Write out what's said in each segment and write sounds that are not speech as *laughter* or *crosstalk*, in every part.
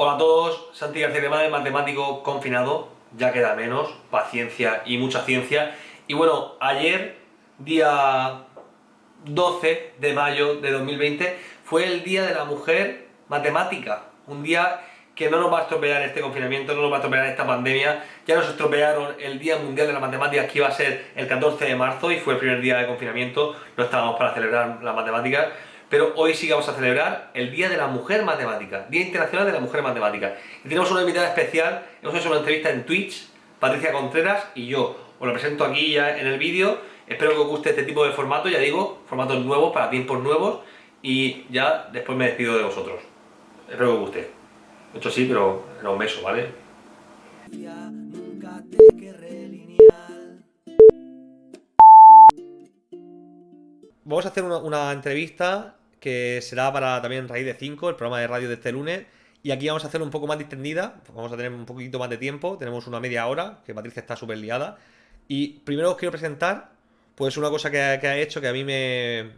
Hola a todos, Santi García de matemático confinado, ya queda menos, paciencia y mucha ciencia. Y bueno, ayer, día 12 de mayo de 2020, fue el Día de la Mujer Matemática, un día que no nos va a estropear este confinamiento, no nos va a estropear esta pandemia. Ya nos estropearon el Día Mundial de la Matemática, que iba a ser el 14 de marzo y fue el primer día de confinamiento, no estábamos para celebrar las matemáticas pero hoy sí vamos a celebrar el Día de la Mujer Matemática, Día Internacional de la Mujer Matemática. Y tenemos una invitada especial, hemos hecho una entrevista en Twitch, Patricia Contreras y yo. Os lo presento aquí ya en el vídeo, espero que os guste este tipo de formato, ya digo, formatos nuevos para tiempos nuevos y ya después me despido de vosotros. Espero que os guste. Hecho sí, pero era un beso, ¿vale? Vamos a hacer una, una entrevista que será para también Raíz de 5, el programa de radio de este lunes. Y aquí vamos a hacer un poco más distendida, vamos a tener un poquito más de tiempo, tenemos una media hora, que Patricia está súper liada. Y primero os quiero presentar, pues una cosa que, ha hecho que a mí me,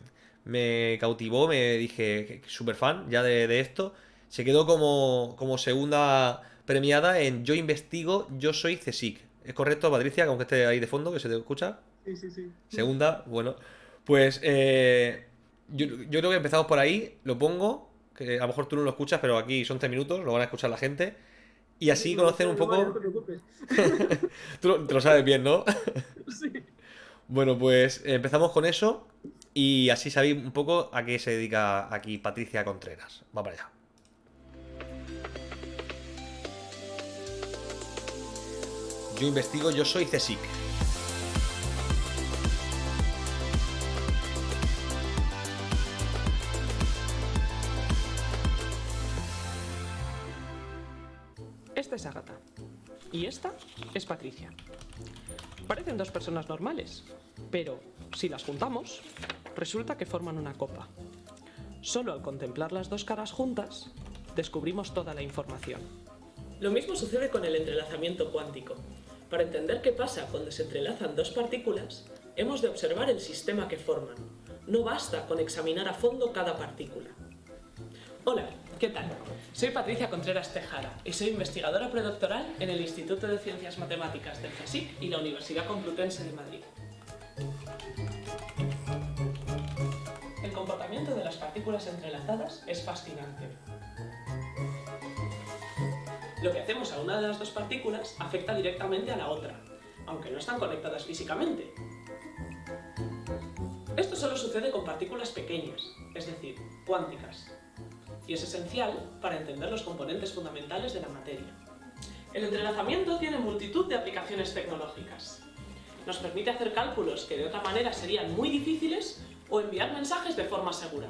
me cautivó, me dije, súper fan ya de, esto. Se quedó como, como segunda premiada en Yo investigo, yo soy CSIC. ¿Es correcto, Patricia, aunque esté ahí de fondo, que se te escucha? Sí, sí, sí. Segunda, bueno. Pues eh, yo, creo que empezamos por ahí, lo pongo, que a lo mejor tú no lo escuchas, pero aquí son tres minutos, lo van a escuchar la gente. Y así conocen un poco... No te preocupes. *laughs* tú te lo sabes bien, ¿no? *laughs* sí. Bueno, pues empezamos con eso y así sabéis un poco a qué se dedica aquí Patricia Contreras. Va para allá. Yo investigo, yo soy CSIC. Y esta es Patricia. Parecen dos personas normales, pero si las juntamos, resulta que forman una copa. Solo al contemplar las dos caras juntas, descubrimos toda la información. Lo mismo sucede con el entrelazamiento cuántico. Para entender qué pasa cuando se entrelazan dos partículas, hemos de observar el sistema que forman. No basta con examinar a fondo cada partícula. Hola, ¿Qué tal? Soy Patricia Contreras Tejara y soy investigadora predoctoral en el Instituto de Ciencias Matemáticas del CSIC y la Universidad Complutense de Madrid. El comportamiento de las partículas entrelazadas es fascinante. Lo que hacemos a una de las dos partículas afecta directamente a la otra, aunque no están conectadas físicamente. Esto solo sucede con partículas pequeñas, es decir, cuánticas es esencial para entender los componentes fundamentales de la materia. El entrelazamiento tiene multitud de aplicaciones tecnológicas. Nos permite hacer cálculos que de otra manera serían muy difíciles o enviar mensajes de forma segura.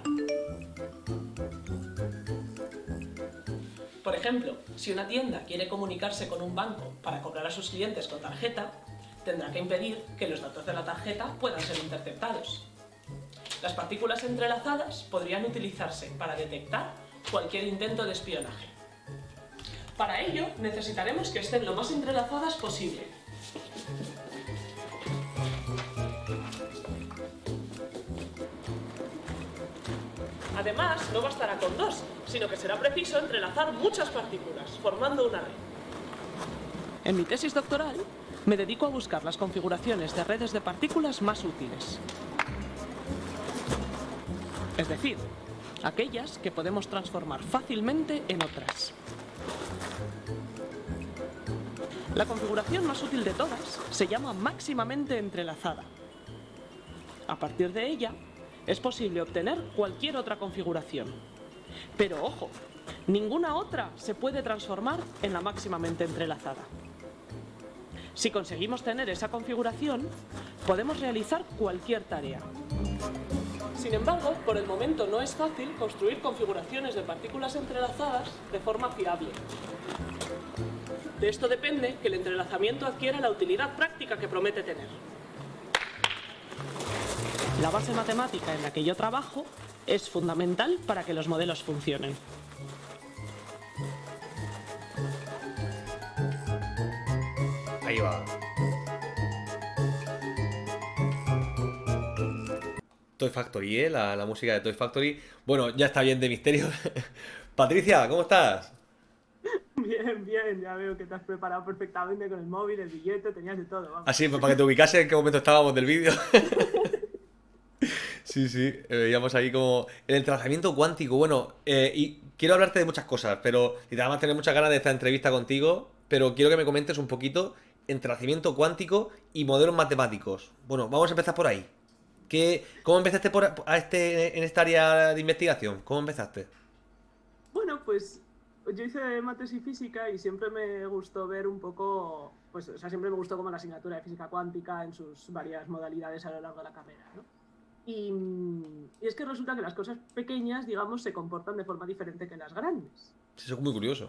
Por ejemplo, si una tienda quiere comunicarse con un banco para cobrar a sus clientes con tarjeta, tendrá que impedir que los datos de la tarjeta puedan ser interceptados. Las partículas entrelazadas podrían utilizarse para detectar cualquier intento de espionaje. Para ello, necesitaremos que estén lo más entrelazadas posible. Además, no bastará con dos, sino que será preciso entrelazar muchas partículas, formando una red. En mi tesis doctoral, me dedico a buscar las configuraciones de redes de partículas más útiles. Es decir, aquellas que podemos transformar fácilmente en otras. La configuración más útil de todas se llama máximamente entrelazada. A partir de ella, es posible obtener cualquier otra configuración. Pero ojo, ninguna otra se puede transformar en la máximamente entrelazada. Si conseguimos tener esa configuración, podemos realizar cualquier tarea. Sin embargo, por el momento no es fácil construir configuraciones de partículas entrelazadas de forma fiable. De esto depende que el entrelazamiento adquiera la utilidad práctica que promete tener. La base matemática en la que yo trabajo es fundamental para que los modelos funcionen. Ahí va. Toy Factory, ¿eh? La, música de Toy Factory. Bueno, ya está bien de misterio. *laughs* Patricia, ¿cómo estás? Bien, bien, ya veo que te has preparado perfectamente con el móvil, el billete, tenías de todo. Vamos. Así, pues para que te ubicase en qué momento estábamos del vídeo. *laughs* sí, sí, eh, veíamos ahí como el entrelazamiento cuántico. Bueno, eh, y quiero hablarte de muchas cosas, pero y además tener muchas ganas de esta entrevista contigo, pero quiero que me comentes un poquito entrelazamiento cuántico y modelos matemáticos. Bueno, vamos a empezar por ahí. ¿Qué, ¿Cómo empezaste por, a este, en esta área de investigación? ¿Cómo empezaste? Bueno, pues yo hice mates y física y siempre me gustó ver un poco, pues, o sea, siempre me gustó como la asignatura de física cuántica en sus varias modalidades a lo largo de la carrera, ¿no? Y, y es que resulta que las cosas pequeñas, digamos, se comportan de forma diferente que las grandes. Eso es muy curioso.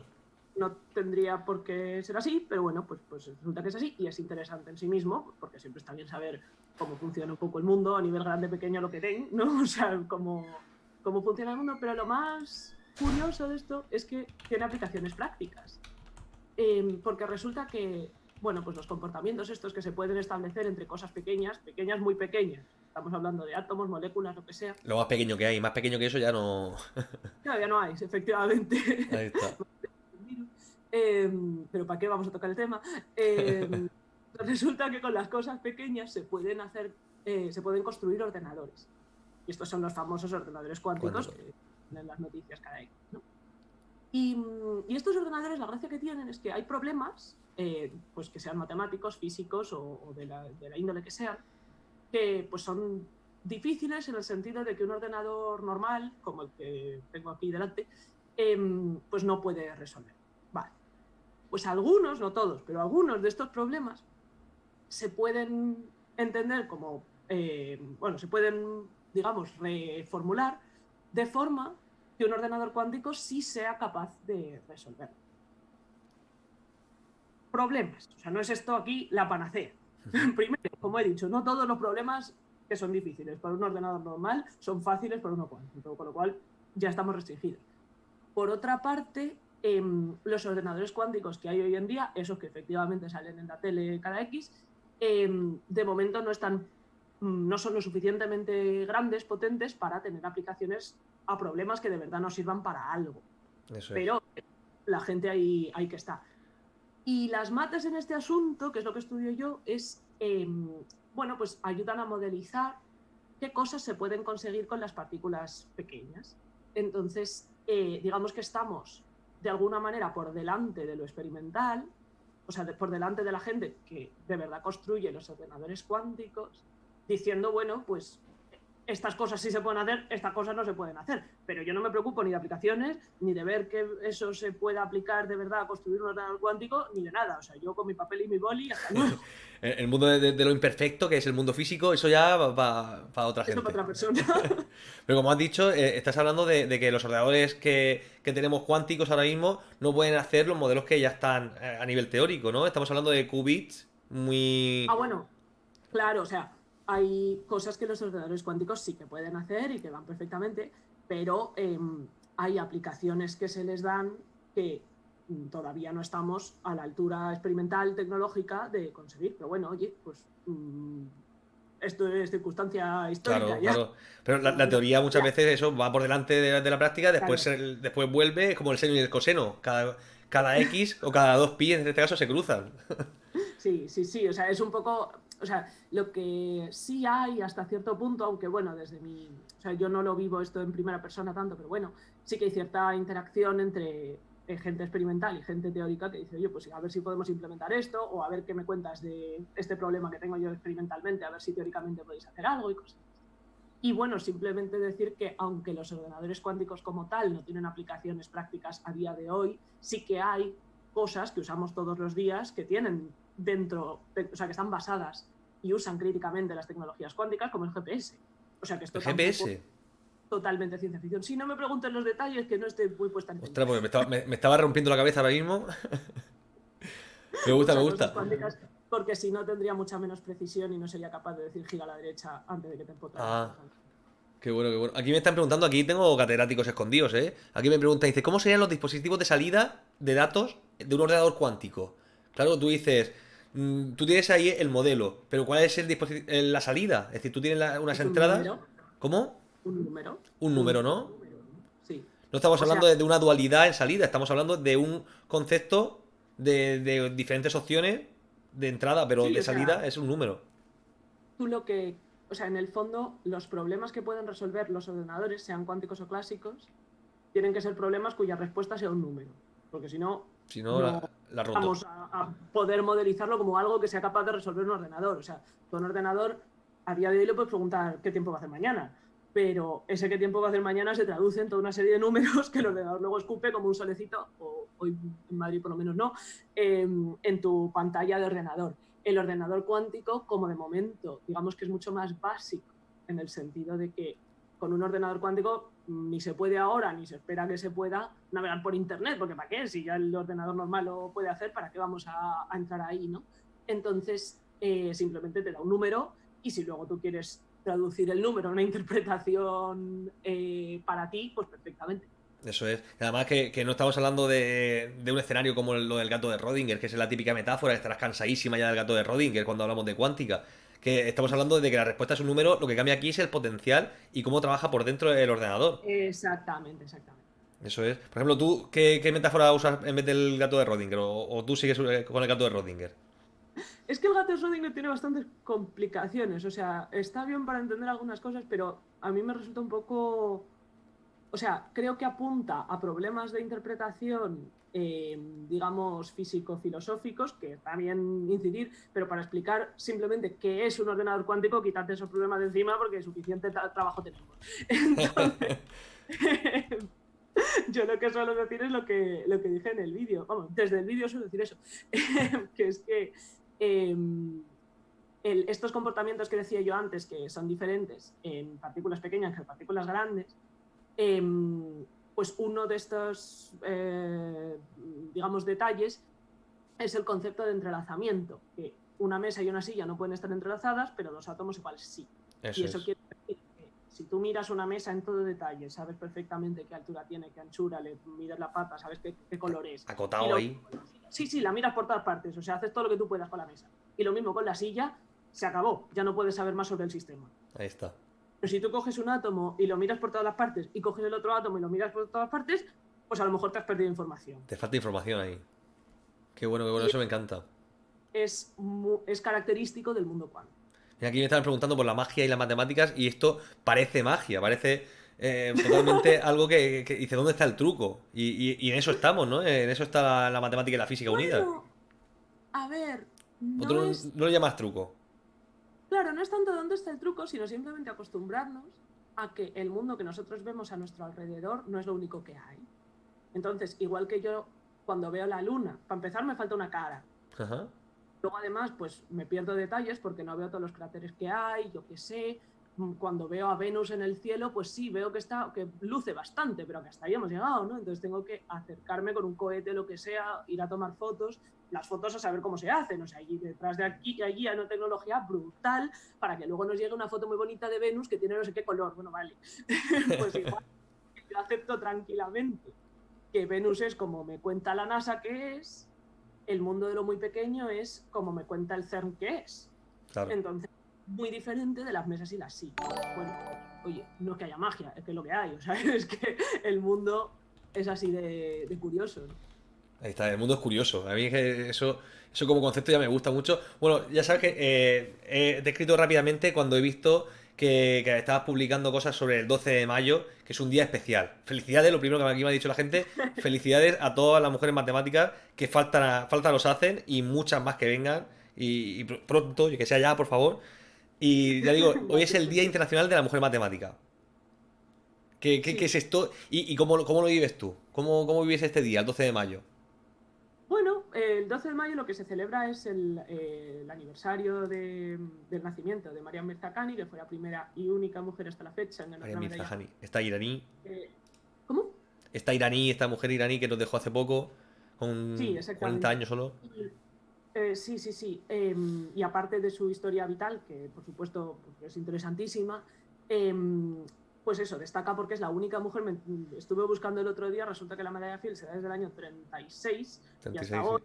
No tendría por qué ser así, pero bueno, pues, pues resulta que es así y es interesante en sí mismo, porque siempre está bien saber cómo funciona un poco el mundo a nivel grande, pequeño, lo que den, ¿no? *laughs* O sea, cómo, cómo funciona el mundo, pero lo más curioso de esto es que tiene aplicaciones prácticas. Eh, porque resulta que, bueno, pues los comportamientos estos que se pueden establecer entre cosas pequeñas, pequeñas muy pequeñas, estamos hablando de átomos, moléculas, lo que sea. Lo más pequeño que hay, más pequeño que eso ya no... *laughs* ya no hay, efectivamente. Ahí está. *laughs* eh, pero ¿para qué vamos a tocar el tema? Eh, *laughs* resulta que con las cosas pequeñas se pueden hacer, eh, se pueden construir ordenadores. Y estos son los famosos ordenadores cuánticos Cuántico. que en las noticias cada año. ¿no? Y, mm, y estos ordenadores, la gracia que tienen es que hay problemas, eh, pues que sean matemáticos, físicos o, o de, la, de la índole que sean, que pues son difíciles en el sentido de que un ordenador normal, como el que tengo aquí delante, em, pues no puede resolver. Vale. Pues algunos, no todos, pero algunos de estos problemas se pueden entender como, eh, bueno, se pueden, digamos, reformular de forma que un ordenador cuántico sí sea capaz de resolver. Problemas. O sea, no es esto aquí la panacea. *laughs* Primero, como he dicho, no todos los problemas que son difíciles para un ordenador normal son fáciles para uno cuántico, con lo cual ya estamos restringidos. Por otra parte, em, los ordenadores cuánticos que hay hoy en día, esos que efectivamente salen en la tele cada X, em, de momento no están mm, no son lo suficientemente grandes, potentes para tener aplicaciones a problemas que de verdad nos sirvan para algo. Eso es. Pero la gente ahí, ahí que está. Y las mates en este asunto, que es lo que estudio yo, es, em, bueno, pues ayudan a modelizar qué cosas se pueden conseguir con las partículas pequeñas. Entonces, eh, digamos que estamos de alguna manera por delante de lo experimental, o sea, por delante de la gente que de verdad construye los ordenadores cuánticos, diciendo, bueno, pues estas cosas sí se pueden hacer, estas cosas no se pueden hacer. Pero yo no me preocupo ni de aplicaciones, ni de ver que eso se pueda aplicar de verdad a construir un ordenador cuántico, ni de nada. O sea, yo con mi papel y mi boli, hasta. *laughs* El mundo de, lo imperfecto, que es el mundo físico, eso ya va para otra Eso gente. para otra persona. *laughs* Pero como has dicho, eh, estás hablando de, de que los ordenadores que, que tenemos cuánticos ahora mismo no pueden hacer los modelos que ya están eh, a nivel teórico, ¿no? Estamos hablando de qubits muy... Ah, bueno, claro, o sea, hay cosas que los ordenadores cuánticos sí que pueden hacer y que van perfectamente, pero em, hay aplicaciones que se les dan que todavía no estamos a la altura experimental tecnológica de conseguir. Pero bueno, oye, pues mm, esto es circunstancia histórica. Claro, ya. claro. Pero la, la teoría muchas veces eso va por delante de, la- de la práctica, después, Claro. el- después vuelve, es como el seno y el coseno. Cada, cada X o cada dos pi en este caso se cruzan. Sí, sí, sí, o sea, es un poco, o sea, lo que sí hay hasta cierto punto, aunque bueno, desde mi, o sea, yo no lo vivo esto en primera persona tanto, pero bueno, sí que hay cierta interacción entre eh, gente experimental y gente teórica que dice, oye, pues a ver si podemos implementar esto, o a ver qué me cuentas de este problema que tengo yo experimentalmente, a ver si teóricamente podéis hacer algo y cosas. Y bueno, simplemente decir que aunque los ordenadores cuánticos como tal no tienen aplicaciones prácticas a día de hoy, sí que hay cosas que usamos todos los días que tienen dentro, de- o sea, que están basadas y usan críticamente las tecnologías cuánticas como el GPS. O sea, que esto El GPS. es totalmente ciencia ficción. Si no me pregunten los detalles, que no estoy muy puesta en Ostras, porque me estaba, me- me estaba rompiendo la cabeza ahora mismo. *laughs* me gusta, me gusta. porque si no tendría mucha menos precisión y no sería capaz de decir gira a la derecha antes de que te empotres. Ah. Qué bueno, qué bueno. Aquí me están preguntando, aquí tengo catedráticos escondidos, ¿eh? Aquí me preguntan, dice, ¿cómo serían los dispositivos de salida de datos de un ordenador cuántico? Claro, tú dices, tú tienes ahí el modelo, pero ¿cuál es el la salida? Es decir, tú tienes la- unas un entradas. número. ¿Cómo? Un número. Un número, ¿no? Sí. No estamos hablando de una dualidad en salida, estamos hablando de un concepto de, diferentes opciones de entrada, pero de salida es un número. Tú lo que, o sea, en el fondo, los problemas que pueden resolver los ordenadores, sean cuánticos o clásicos, tienen que ser problemas cuya respuesta sea un número. Porque si no, si no, la, vamos a, poder modelizarlo como algo que sea capaz de resolver un ordenador. O sea, tu un ordenador a día de hoy le puedes preguntar qué tiempo va a hacer mañana, pero ese qué tiempo va a hacer mañana se traduce en toda una serie de números que el ordenador luego escupe como un solecito, o hoy en Madrid por lo menos no, en tu pantalla de ordenador. El ordenador cuántico, como de momento, digamos que es mucho más básico, en el sentido de que con un ordenador cuántico ni se puede ahora, ni se espera que se pueda navegar por Internet, porque ¿para qué? Si ya el ordenador normal lo puede hacer, ¿para qué vamos a, entrar ahí? ¿no? Entonces, eh, simplemente te da un número y si luego tú quieres traducir el número a una interpretación eh, para ti, pues perfectamente. Eso es. Además que, no estamos hablando de, un escenario como lo del gato de Rodinger, que es la típica metáfora, estarás cansadísima ya del gato de Rodinger cuando hablamos de cuántica que estamos hablando de que la respuesta es un número, lo que cambia aquí es el potencial y cómo trabaja por dentro del ordenador. Exactamente, exactamente. Eso es. Por ejemplo, ¿tú qué, metáfora usas en vez del gato de Rodinger? O, tú sigues eh, con el gato de Rodinger? Es que el gato de Rodinger tiene bastantes complicaciones. O sea, está bien para entender algunas cosas, pero a mí me resulta un poco. O sea, creo que apunta a problemas de interpretación eh, digamos, físico-filosóficos, que también incidir, pero para explicar simplemente qué es un ordenador cuántico, quítate esos problemas de encima porque suficiente trabajo tenemos. *laughs* *laughs* yo lo que suelo decir es lo que, lo que dije en el vídeo. Vamos, desde el vídeo suelo decir eso, *laughs* que es que em, estos comportamientos que decía yo antes, que son diferentes en partículas pequeñas que en partículas grandes, em, pues uno de estos, eh, digamos, detalles es el concepto de entrelazamiento, que una mesa y una silla no pueden estar entrelazadas, pero dos átomos iguales sí. y eso quiere decir que si tú miras una mesa en todo detalle, sabes perfectamente qué altura tiene, qué anchura, le miras la pata, sabes qué, color es. Acotado ahí. Sí, sí, la miras por todas partes, o sea, haces todo lo que tú puedas con la mesa. Y lo mismo con la silla, se acabó, ya no puedes saber más sobre el sistema. Ahí está. Pero si tú coges un átomo y lo miras por todas las partes y coges el otro átomo y lo miras por todas partes, pues a lo mejor te has perdido información. Te falta información ahí. Qué bueno, qué bueno, eso me encanta. Es, es característico del mundo cuántico. Aquí me estaban preguntando por la magia y las matemáticas y esto parece magia, parece eh, totalmente *laughs* algo que, dice, ¿dónde está el truco? Y, en eso estamos, ¿no? En eso está la, matemática y la física unidas. A ver... No, no lo llamas truco? Claro, no es tanto dónde está el truco, sino simplemente acostumbrarnos a que el mundo que nosotros vemos a nuestro alrededor no es lo único que hay. Entonces, igual que yo cuando veo la luna, para empezar me falta una cara. Luego además, pues me pierdo detalles porque no veo todos los cráteres que hay, yo qué sé, cuando veo a Venus en el cielo, pues sí, veo que está, que luce bastante, pero que hasta ahí hemos llegado, ¿no? Entonces tengo que acercarme con un cohete, lo que sea, ir a tomar fotos, las fotos a saber cómo se hacen, o sea, allí detrás de aquí allí hay una tecnología brutal para que luego nos llegue una foto muy bonita de Venus que tiene no sé qué color, bueno, vale, *laughs* pues igual, yo acepto tranquilamente que Venus es como me cuenta la NASA que es, el mundo de lo muy pequeño es como me cuenta el CERN que es. Entonces, muy diferente de las mesas y las sillas. Bueno, oye, no es que haya magia, es que es lo que hay, o sea, *laughs* es que el mundo es así de, curioso. Ahí está, el mundo es curioso. A mí eso, eso como concepto ya me gusta mucho. Bueno, ya sabes que eh, he descrito rápidamente cuando he visto que, estabas publicando cosas sobre el 12 de mayo, que es un día especial. Felicidades, lo primero que aquí me ha dicho la gente, *laughs* felicidades a todas las mujeres matemáticas que faltan, falta los hacen y muchas más que vengan. Y, y pronto, que sea ya, por favor, y ya digo, hoy es el Día Internacional de la Mujer Matemática. ¿Qué, es esto? ¿Y, cómo, lo vives tú? ¿Cómo, ¿Cómo vives este día, el 12 de mayo? Bueno, el 12 de mayo lo que se celebra es el, eh, aniversario del nacimiento de María Mirzakhani, que fue la primera y única mujer hasta la fecha en María Mirzakhani, esta iraní. Eh, ¿Cómo? Esta iraní, esta mujer iraní que nos dejó hace poco, con 40 años solo. Eh, sí, sí, sí. Em, y aparte de su historia vital, que por supuesto pues, es interesantísima, em, pues eso, destaca porque es la única mujer, estuve buscando el otro día, resulta que la medalla Fields se da desde el año 36, y hasta hoy.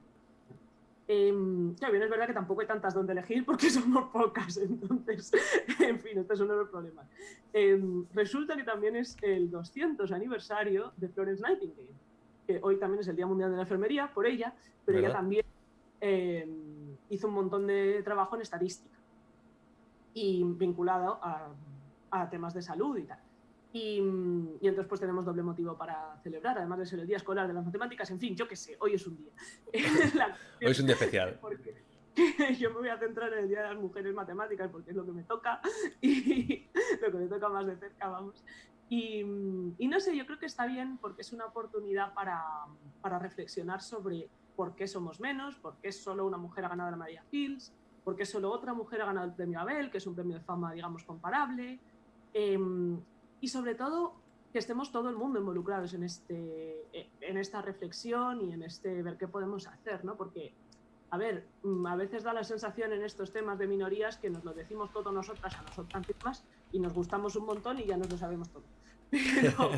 Em, claro, bien, es verdad que tampoco hay tantas donde elegir porque *laughs* somos pocas, entonces, en fin, este es uno de los problemas. Em, resulta que también es el 200 aniversario de Florence Nightingale, que hoy también es el Día Mundial de la Enfermería por ella, pero ella también em, hizo un montón de trabajo en estadística y vinculado a, a temas de salud y tal. Y, entonces pues tenemos doble motivo para celebrar, además de ser el día escolar de las matemáticas, en fin, yo qué sé, hoy es un día. *laughs* hoy es un día especial. *laughs* yo me voy a centrar en el Día de las Mujeres Matemáticas porque es lo que me toca y *laughs* lo que me toca más de cerca, vamos. Y, no sé, yo creo que está bien porque es una oportunidad para, para, reflexionar sobre por qué somos menos, por qué solo una mujer ha ganado la María Fields, por qué solo otra mujer ha ganado el premio Abel, que es un premio de fama, digamos, comparable. Em, y sobre todo que estemos todo el mundo involucrados en, este, en esta reflexión y en este ver qué podemos hacer, ¿no? Porque, a ver, mm, a veces da la sensación en estos temas de minorías que nos lo decimos todos nosotras a nosotras mismas y nos gustamos un montón y ya nos lo sabemos todo. *laughs* Pero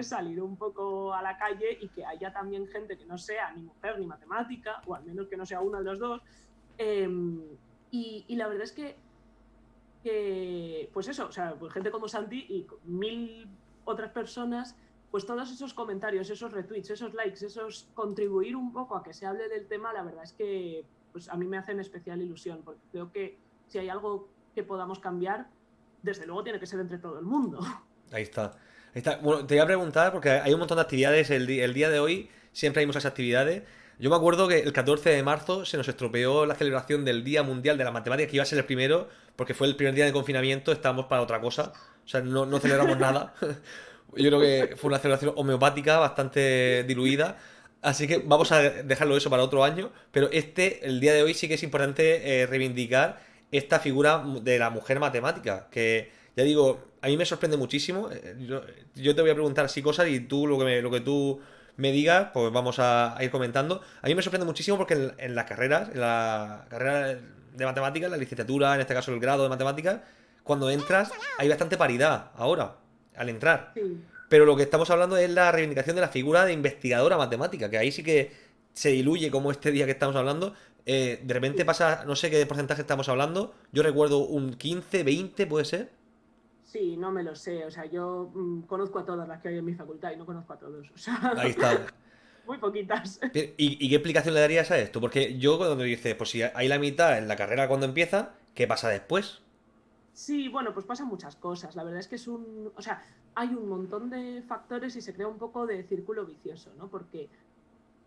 salir un poco a la calle y que haya también gente que no sea ni mujer ni matemática, o al menos que no sea una de los dos. Em, y, la verdad es que que, pues eso, o sea, pues gente como Santi y mil otras personas, pues todos esos comentarios, esos retweets, esos likes, esos contribuir un poco a que se hable del tema, la verdad es que pues a mí me hacen especial ilusión, porque creo que si hay algo que podamos cambiar, desde luego tiene que ser entre todo el mundo. Ahí está. Bueno, te voy a preguntar, porque hay un montón de actividades, el, el día de hoy siempre hay muchas actividades. Yo me acuerdo que el 14 de marzo se nos estropeó la celebración del Día Mundial de la Matemática, que iba a ser el primero, porque fue el primer día de confinamiento, estábamos para otra cosa. O sea, no, no celebramos nada. *laughs* Yo creo que fue una celebración homeopática bastante diluida. Así que vamos a dejarlo eso para otro año. Pero este, el día de hoy, sí que es importante eh, reivindicar esta figura de la mujer matemática. Que, ya digo, a mí me sorprende muchísimo. Eh, yo, yo te voy a preguntar así cosas y tú lo que, me, lo que tú me diga, pues vamos a, ir comentando. A mí me sorprende muchísimo porque en, las carreras, en la carrera de matemáticas, la licenciatura, en este caso el grado de matemáticas, cuando entras hay bastante paridad ahora, al entrar. Pero lo que estamos hablando es la reivindicación de la figura de investigadora matemática, que ahí sí que se diluye como este día que estamos hablando. Eh, de repente pasa, no sé qué porcentaje estamos hablando, yo recuerdo un 15, 20, puede ser. Sí, no me lo sé. O sea, yo mm, conozco a todas las que hay en mi facultad y no conozco a todos. Ahí está. *laughs* Muy poquitas. ¿Y, qué explicación le darías a esto? Porque yo cuando dices, pues si hay la mitad en la carrera cuando empieza, ¿qué pasa después? Sí, bueno, pues pasan muchas cosas. La verdad es que es un. O sea, hay un montón de factores y se crea un poco de círculo vicioso, ¿no? Porque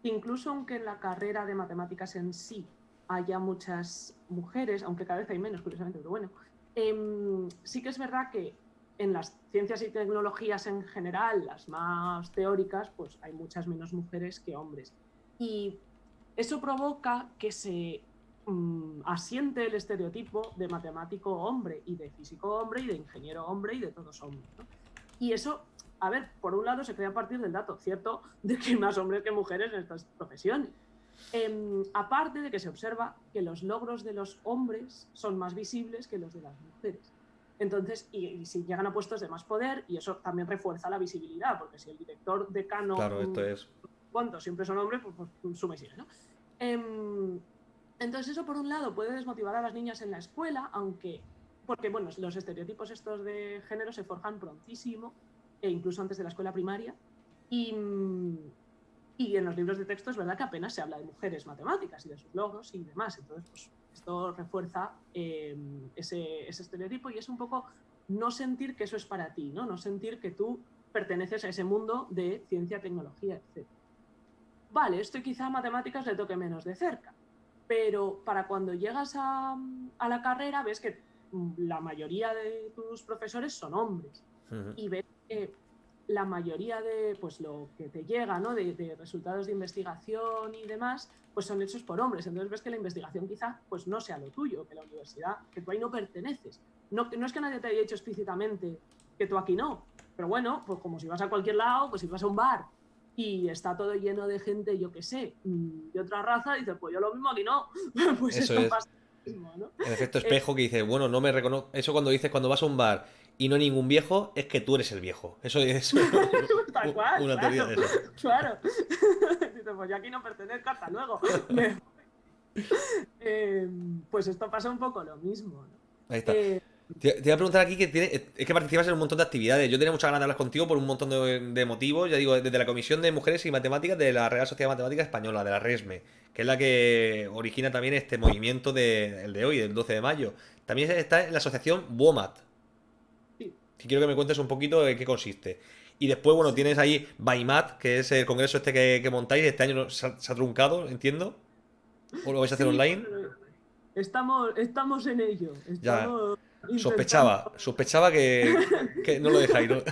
incluso aunque en la carrera de matemáticas en sí haya muchas mujeres, aunque cada vez hay menos, curiosamente, pero bueno, Em, sí que es verdad que en las ciencias y tecnologías en general, las más teóricas, pues hay muchas menos mujeres que hombres. Y eso provoca que se mm, asiente el estereotipo de matemático hombre y de físico hombre y de ingeniero hombre y de todos hombres. Y eso, a ver, por un lado se crea a partir del dato cierto de que hay más hombres que mujeres en estas profesiones. Em, aparte de que se observa que los logros de los hombres son más visibles que los de las mujeres. Entonces, y, si llegan a puestos de más poder, y eso también refuerza la visibilidad, porque si el director decano... Claro, esto es... ¿Cuántos siempre son hombres? Pues, pues suma y sigue, ¿no? Em, entonces eso, por un lado, puede desmotivar a las niñas en la escuela, aunque... Porque, bueno, los estereotipos estos de género se forjan prontísimo, e incluso antes de la escuela primaria. Y, y en los libros de texto es verdad que apenas se habla de mujeres matemáticas y de sus logros y demás. Entonces, pues, esto refuerza em, ese, estereotipo y es un poco no sentir que eso es para ti, ¿no? No sentir que tú perteneces a ese mundo de ciencia, tecnología, etc. Vale, esto quizá a matemáticas le toque menos de cerca, pero para cuando llegas a, la carrera ves que la mayoría de tus profesores son hombres y ves que la mayoría de pues lo que te llega ¿no? de, resultados de investigación y demás pues son hechos por hombres entonces ves que la investigación quizá pues no sea lo tuyo que la universidad que tú ahí no perteneces no, no es que nadie te haya dicho explícitamente que tú aquí no pero bueno pues como si vas a cualquier lado pues si vas a un bar y está todo lleno de gente yo que sé mm, de otra raza dices pues yo lo mismo aquí no *laughs* pues eso es. pasa ¿no? El efecto espejo que dice, bueno, no me reconozco. Eso cuando dices cuando vas a un bar y no ningún viejo, es que tú eres el viejo. Eso es *laughs* Tal cual, una teoría de eso. *laughs* Claro. *laughs* Dices, pues yo aquí no pertenezco, hasta luego. Em, pues esto pasa un poco lo mismo. ¿no? Ahí está. Eh, Te, te iba a preguntar aquí que tiene, es que participas en un montón de actividades. Yo tenía muchas ganas de hablar contigo por un montón de, de motivos. Ya digo, desde la Comisión de Mujeres y Matemáticas de la Real Sociedad Matemática Española, de la RESME, que es la que origina también este movimiento de, el de hoy, del 12 de mayo. También está en la asociación WOMAT. Que quiero que me cuentes un poquito en qué consiste. Y después, bueno, tienes ahí BAIMAT, que es el congreso este que, que montáis. Este año se ha, se ha truncado, entiendo. ¿O lo vais a hacer sí, online? Estamos, estamos en ello. Ya, Sospechaba, sospechaba que, que no lo dejáis, ¿no? *laughs*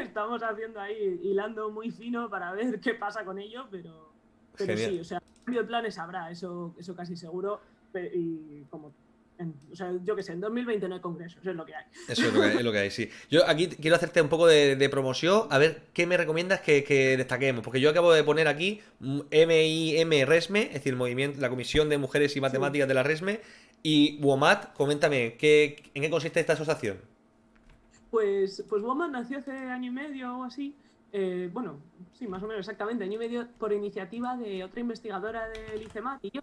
Estamos haciendo ahí, hilando muy fino para ver qué pasa con ello, pero, pero Genial. sí, o sea, cambio de planes habrá, eso, eso casi seguro. Y como, en- o sea, yo qué sé, en 2020 no hay congreso, eso es lo que hay. Eso es lo que, es lo que hay, sí. Yo aquí quiero hacerte un poco de, de promoción, a ver qué me recomiendas que, que destaquemos, porque yo acabo de poner aquí MIM RESME, es decir, el movimiento, la Comisión de Mujeres y Matemáticas de la RESME, y WOMAT, coméntame, ¿qué, ¿en qué consiste esta asociación? Pues, pues Woman nació hace año y medio o así. eh, bueno, sí, más o menos exactamente, año y medio por iniciativa de otra investigadora del ICEMAT y yo,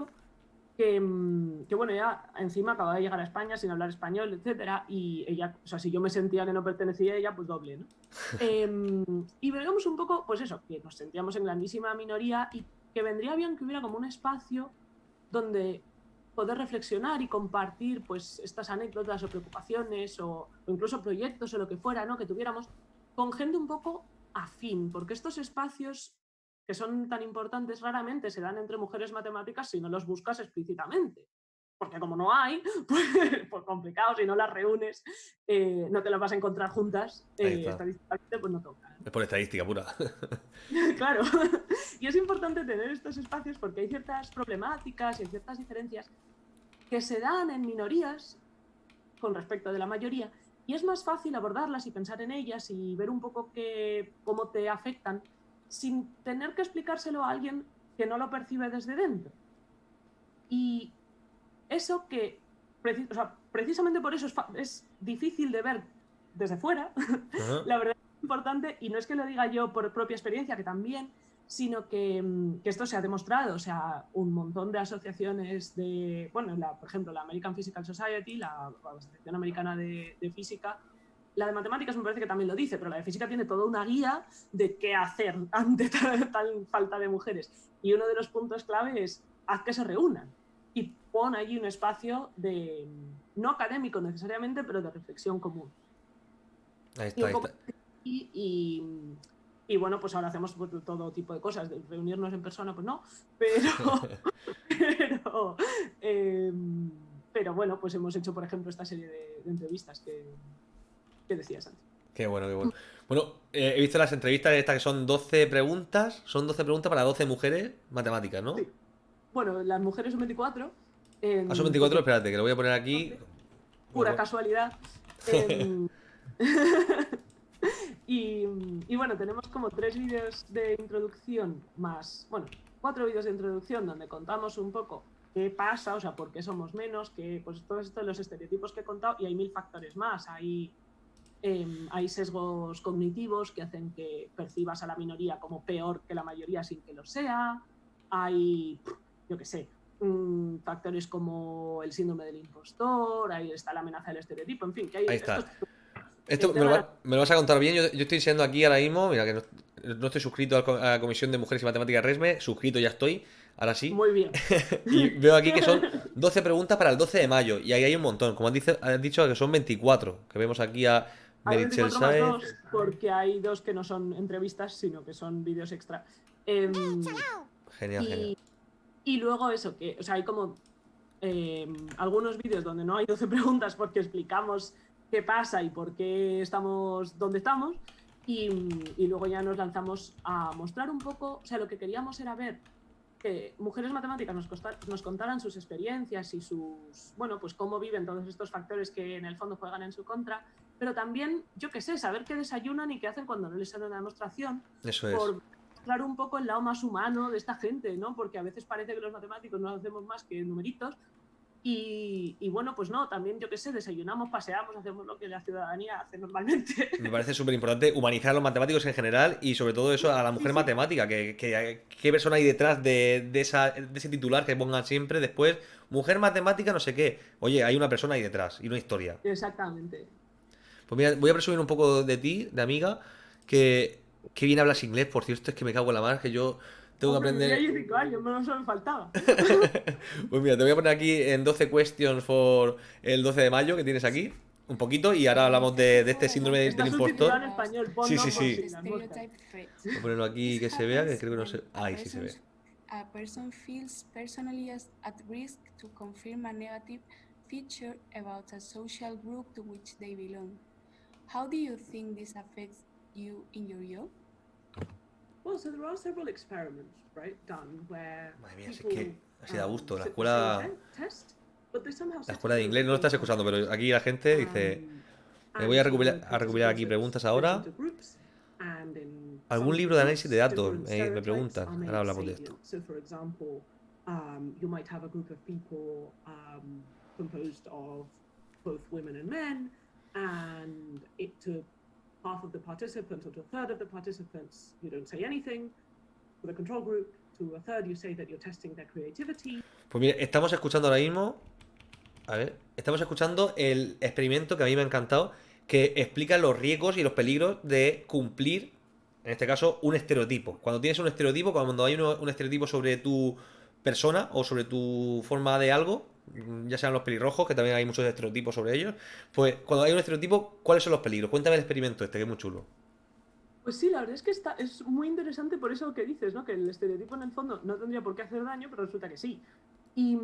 que, mm, que, bueno, ya encima acababa de llegar a España sin hablar español, etcétera, y ella, o sea, si yo me sentía que no pertenecía a ella, pues doble, ¿no? *laughs* Em, y veíamos un poco, pues eso, que nos sentíamos en grandísima minoría y que vendría bien que hubiera como un espacio donde poder reflexionar y compartir pues estas anécdotas o preocupaciones o, o incluso proyectos o lo que fuera, ¿no? Que tuviéramos con gente un poco afín, porque estos espacios que son tan importantes raramente se dan entre mujeres matemáticas si no los buscas explícitamente. Porque como no hay, *laughs* pues, pues complicado, si no las reúnes, eh, no te las vas a encontrar juntas, eh, estadísticamente pues no toca. Es por estadística pura. *laughs* claro. *laughs* Y es importante tener estos espacios porque hay ciertas problemáticas y hay ciertas diferencias que se dan en minorías con respecto de la mayoría y es más fácil abordarlas y pensar en ellas y ver un poco qué, cómo te afectan sin tener que explicárselo a alguien que no lo percibe desde dentro. Y eso que, preci- o sea, precisamente por eso es, difícil de ver desde fuera, *laughs* la verdad es importante, y no es que lo diga yo por propia experiencia, que también, sino que, mm, que esto se ha demostrado, o sea, un montón de asociaciones de, bueno, la, por ejemplo, la American Physical Society, la Asociación Americana de, de Física, la de matemáticas me parece que también lo dice, pero la de física tiene toda una guía de qué hacer *laughs* ante tal, tal falta de mujeres. Y uno de los puntos clave es haz que se reúnan y pon allí un espacio de, no académico necesariamente, pero de reflexión común. Ahí Y, está, ahí y- y- y bueno, pues ahora hacemos pues, todo tipo de cosas. De reunirnos en persona, pues no, pero, *laughs* pero, em, pero bueno, pues hemos hecho, por ejemplo, esta serie de, de entrevistas que, que decías antes. Qué bueno, qué bueno. Bueno, eh, he visto las entrevistas estas que son 12 preguntas, son 12 preguntas para 12 mujeres matemáticas, ¿no? Sí. Bueno, las mujeres son 24. em, Ah, son 24, espérate, que lo voy a poner aquí. pura Bueno, casualidad. Em, *laughs* y, y bueno, tenemos como tres vídeos de introducción más, bueno, cuatro vídeos de introducción donde contamos un poco qué pasa, o sea, por qué somos menos, que pues todos estos los estereotipos que he contado y hay mil factores más. Hay, em, hay sesgos cognitivos que hacen que percibas a la minoría como peor que la mayoría sin que lo sea. Hay, yo qué sé, mm, factores como el síndrome del impostor, ahí está la amenaza del estereotipo, en fin, que hay Ahí está. estos- Esto me lo, va- me lo vas a contar bien. Yo, yo estoy enseñando aquí ahora mismo. Mira, que no, no estoy suscrito a la Comisión de Mujeres y Matemáticas RESME. Suscrito ya estoy. Ahora sí. Muy bien. *laughs* Y veo aquí que son 12 preguntas para el 12 de mayo. Y ahí hay un montón. Como has, dice- has dicho, que son 24. Que vemos aquí a Hay Meritxell 24 más Saez. dos, porque hay dos que no son entrevistas, sino que son vídeos extra. Em, Genial, genial. y, luego eso, que, o sea, hay como em, algunos vídeos donde no hay 12 *laughs* preguntas porque explicamos qué pasa y por qué estamos donde estamos. Y, y luego ya nos lanzamos a mostrar un poco, o sea, lo que queríamos era ver que mujeres matemáticas nos, costa- nos contaran sus experiencias y sus, bueno, pues cómo viven todos estos factores que en el fondo juegan en su contra, pero también, yo qué sé, saber qué desayunan y qué hacen cuando no les sale una demostración, Eso es. por mostrar un poco el lado más humano de esta gente, ¿no? Porque a veces parece que los matemáticos no hacemos más que numeritos, Y, y, bueno, pues no, también yo qué sé, desayunamos, paseamos, hacemos lo que la ciudadanía hace normalmente. *laughs* Me parece súper importante humanizar a los matemáticos en general y sobre todo eso a la mujer matemática, que, que, qué persona hay detrás de, de, esa, de ese titular que pongan siempre después, mujer matemática, no sé qué. Oye, hay una persona ahí detrás y una historia. Exactamente. Pues mira, voy a presumir un poco de ti, de amiga, que, que bien hablas inglés, por cierto, es que me cago en la mar, que yo tengo que aprender. cinco años, no me faltaba. *laughs* pues mira, te voy a poner aquí en 12 questions for el 12 de mayo que tienes aquí. Un poquito y ahora hablamos de, de este síndrome del impostor. En español, sí, sí, sí. Voy a ponerlo aquí que se vea, que creo que no se. Ahí sí se ve. A person feels personally at risk to confirm a negative feature about a social group to which they belong. How do you think this affects you in your job? Well, so there are several experiments, right, done where Madre mía, es que así da gusto. La escuela, la escuela de inglés no lo estás escuchando, pero aquí la gente dice, me voy a recopilar, a recopilar aquí preguntas ahora. ¿Algún libro de análisis de datos? Eh, me preguntan. Ahora hablamos de esto. So, for example, um, you might have a group of people um, composed of both women and men, and it took half of the participants or to a third of the participants, you don't say anything. For the control group, to a third, you say that you're testing their creativity. Pues mira, estamos escuchando ahora mismo. A ver, estamos escuchando el experimento que a mí me ha encantado, que explica los riesgos y los peligros de cumplir, en este caso, un estereotipo. Cuando tienes un estereotipo, cuando hay un estereotipo sobre tu persona o sobre tu forma de algo, ya sean los pelirrojos, que también hay muchos estereotipos sobre ellos, pues cuando hay un estereotipo, ¿cuáles son los peligros? Cuéntame el experimento este, que es muy chulo. Pues sí, la verdad es que está, es muy interesante por eso que dices, ¿no? Que el estereotipo en el fondo no tendría por qué hacer daño, pero resulta que sí. Y,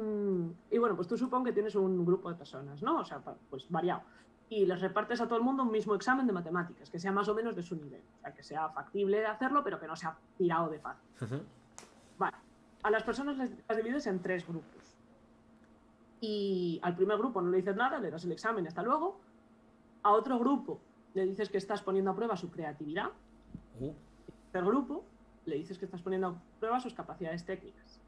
y bueno, pues tú supongo que tienes un grupo de personas, ¿no? O sea, pues variado. Y les repartes a todo el mundo un mismo examen de matemáticas, que sea más o menos de su nivel. O sea, que sea factible de hacerlo, pero que no sea tirado de fácil. Vale. A las personas las divides en tres grupos y al primer grupo no le dices nada, le das el examen, hasta luego. A otro grupo le dices que estás poniendo a prueba su creatividad. Uh. Al grupo le dices que estás poniendo a prueba sus capacidades técnicas.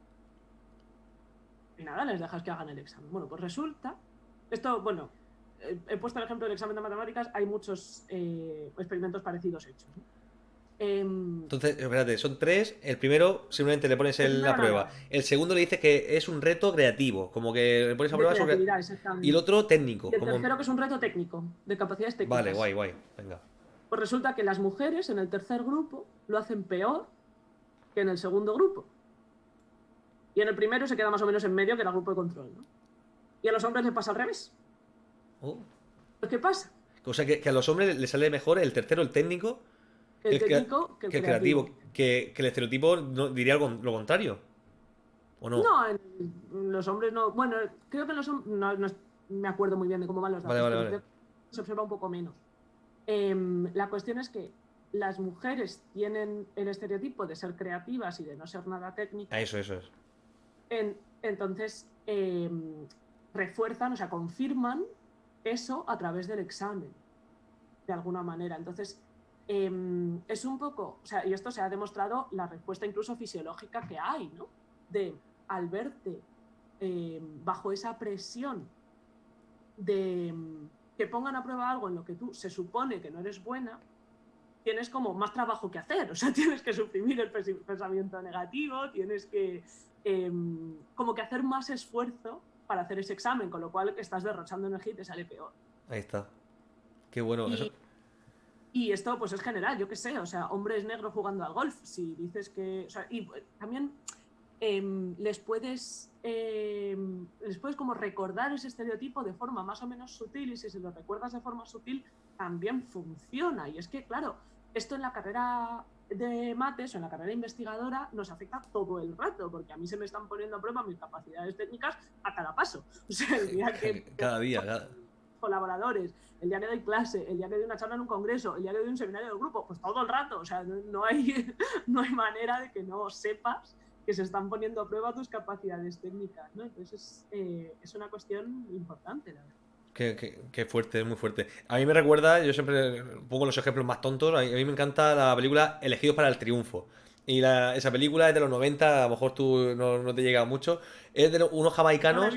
Y nada, les dejas que hagan el examen. Bueno, pues resulta, esto, bueno, he puesto el ejemplo del examen de matemáticas, hay muchos eh, experimentos parecidos hechos. Em, Entonces, espérate, son tres. El primero simplemente le pones el, la prueba. El segundo le dices que es un reto creativo, como que le pones a prueba sobre... Y el otro técnico. Y el tercero que es un reto técnico, de capacidades técnicas. Vale, guay, guay. Venga. Pues resulta que las mujeres en el tercer grupo lo hacen peor que en el segundo grupo. Y en el primero se queda más o menos en medio, que era el grupo de control. ¿no? Y a los hombres les pasa al revés. Oh. Pues, ¿Qué pasa? O sea, que, que a los hombres les sale mejor el tercero, el técnico, el, técnico que el, creativo. Que, el estereotipo diría lo contrario. ¿O no? No, los hombres no. Bueno, creo que los hombres. No, me acuerdo muy bien de cómo van los datos. Vale, vale, vale. Se observa un poco menos. Em, la cuestión es que las mujeres tienen el estereotipo de ser creativas y de no ser nada técnicas. Eso, eso es. entonces, em, refuerzan, o sea, confirman eso a través del examen, de alguna manera. Entonces, Em, es un poco, o sea, y esto se ha demostrado la respuesta incluso fisiológica que hay, ¿no? De al verte em, bajo esa presión de em, que pongan a prueba algo en lo que tú se supone que no eres buena, tienes como más trabajo que hacer, o sea, *laughs* tienes que suprimir el pensamiento negativo, tienes que como que hacer más esfuerzo para hacer ese examen, con lo cual estás derrochando energía y te sale peor. Ahí está. Qué bueno. eso y esto pues es general, yo qué sé, o sea, hombres negros jugando al golf, si dices que... O sea, y eh, también em, les puedes em, les puedes como recordar ese estereotipo de forma más o menos sutil y si se lo recuerdas de forma sutil también funciona. Y es que, claro, esto en la carrera de mates o en la carrera investigadora nos afecta todo el rato, porque a mí se me están poniendo a prueba mis capacidades técnicas a cada paso. *laughs* O sea, el día que... *laughs* cada día, cada *laughs* colaboradores, el día que doy clase, el día que doy una charla en un congreso, el día que doy un seminario de grupo, pues todo el rato, o sea, no, hay, *laughs* no hay manera de que no sepas que se están poniendo a prueba tus capacidades técnicas. Entonces es, es una cuestión importante, la verdad. Qué, qué, fuerte, muy fuerte. A mí me recuerda, yo siempre pongo los ejemplos más tontos, a mí, me encanta la película Elegidos para el Triunfo. Y esa película es de los 90, a lo mejor tú no, te llega mucho. Es de unos jamaicanos.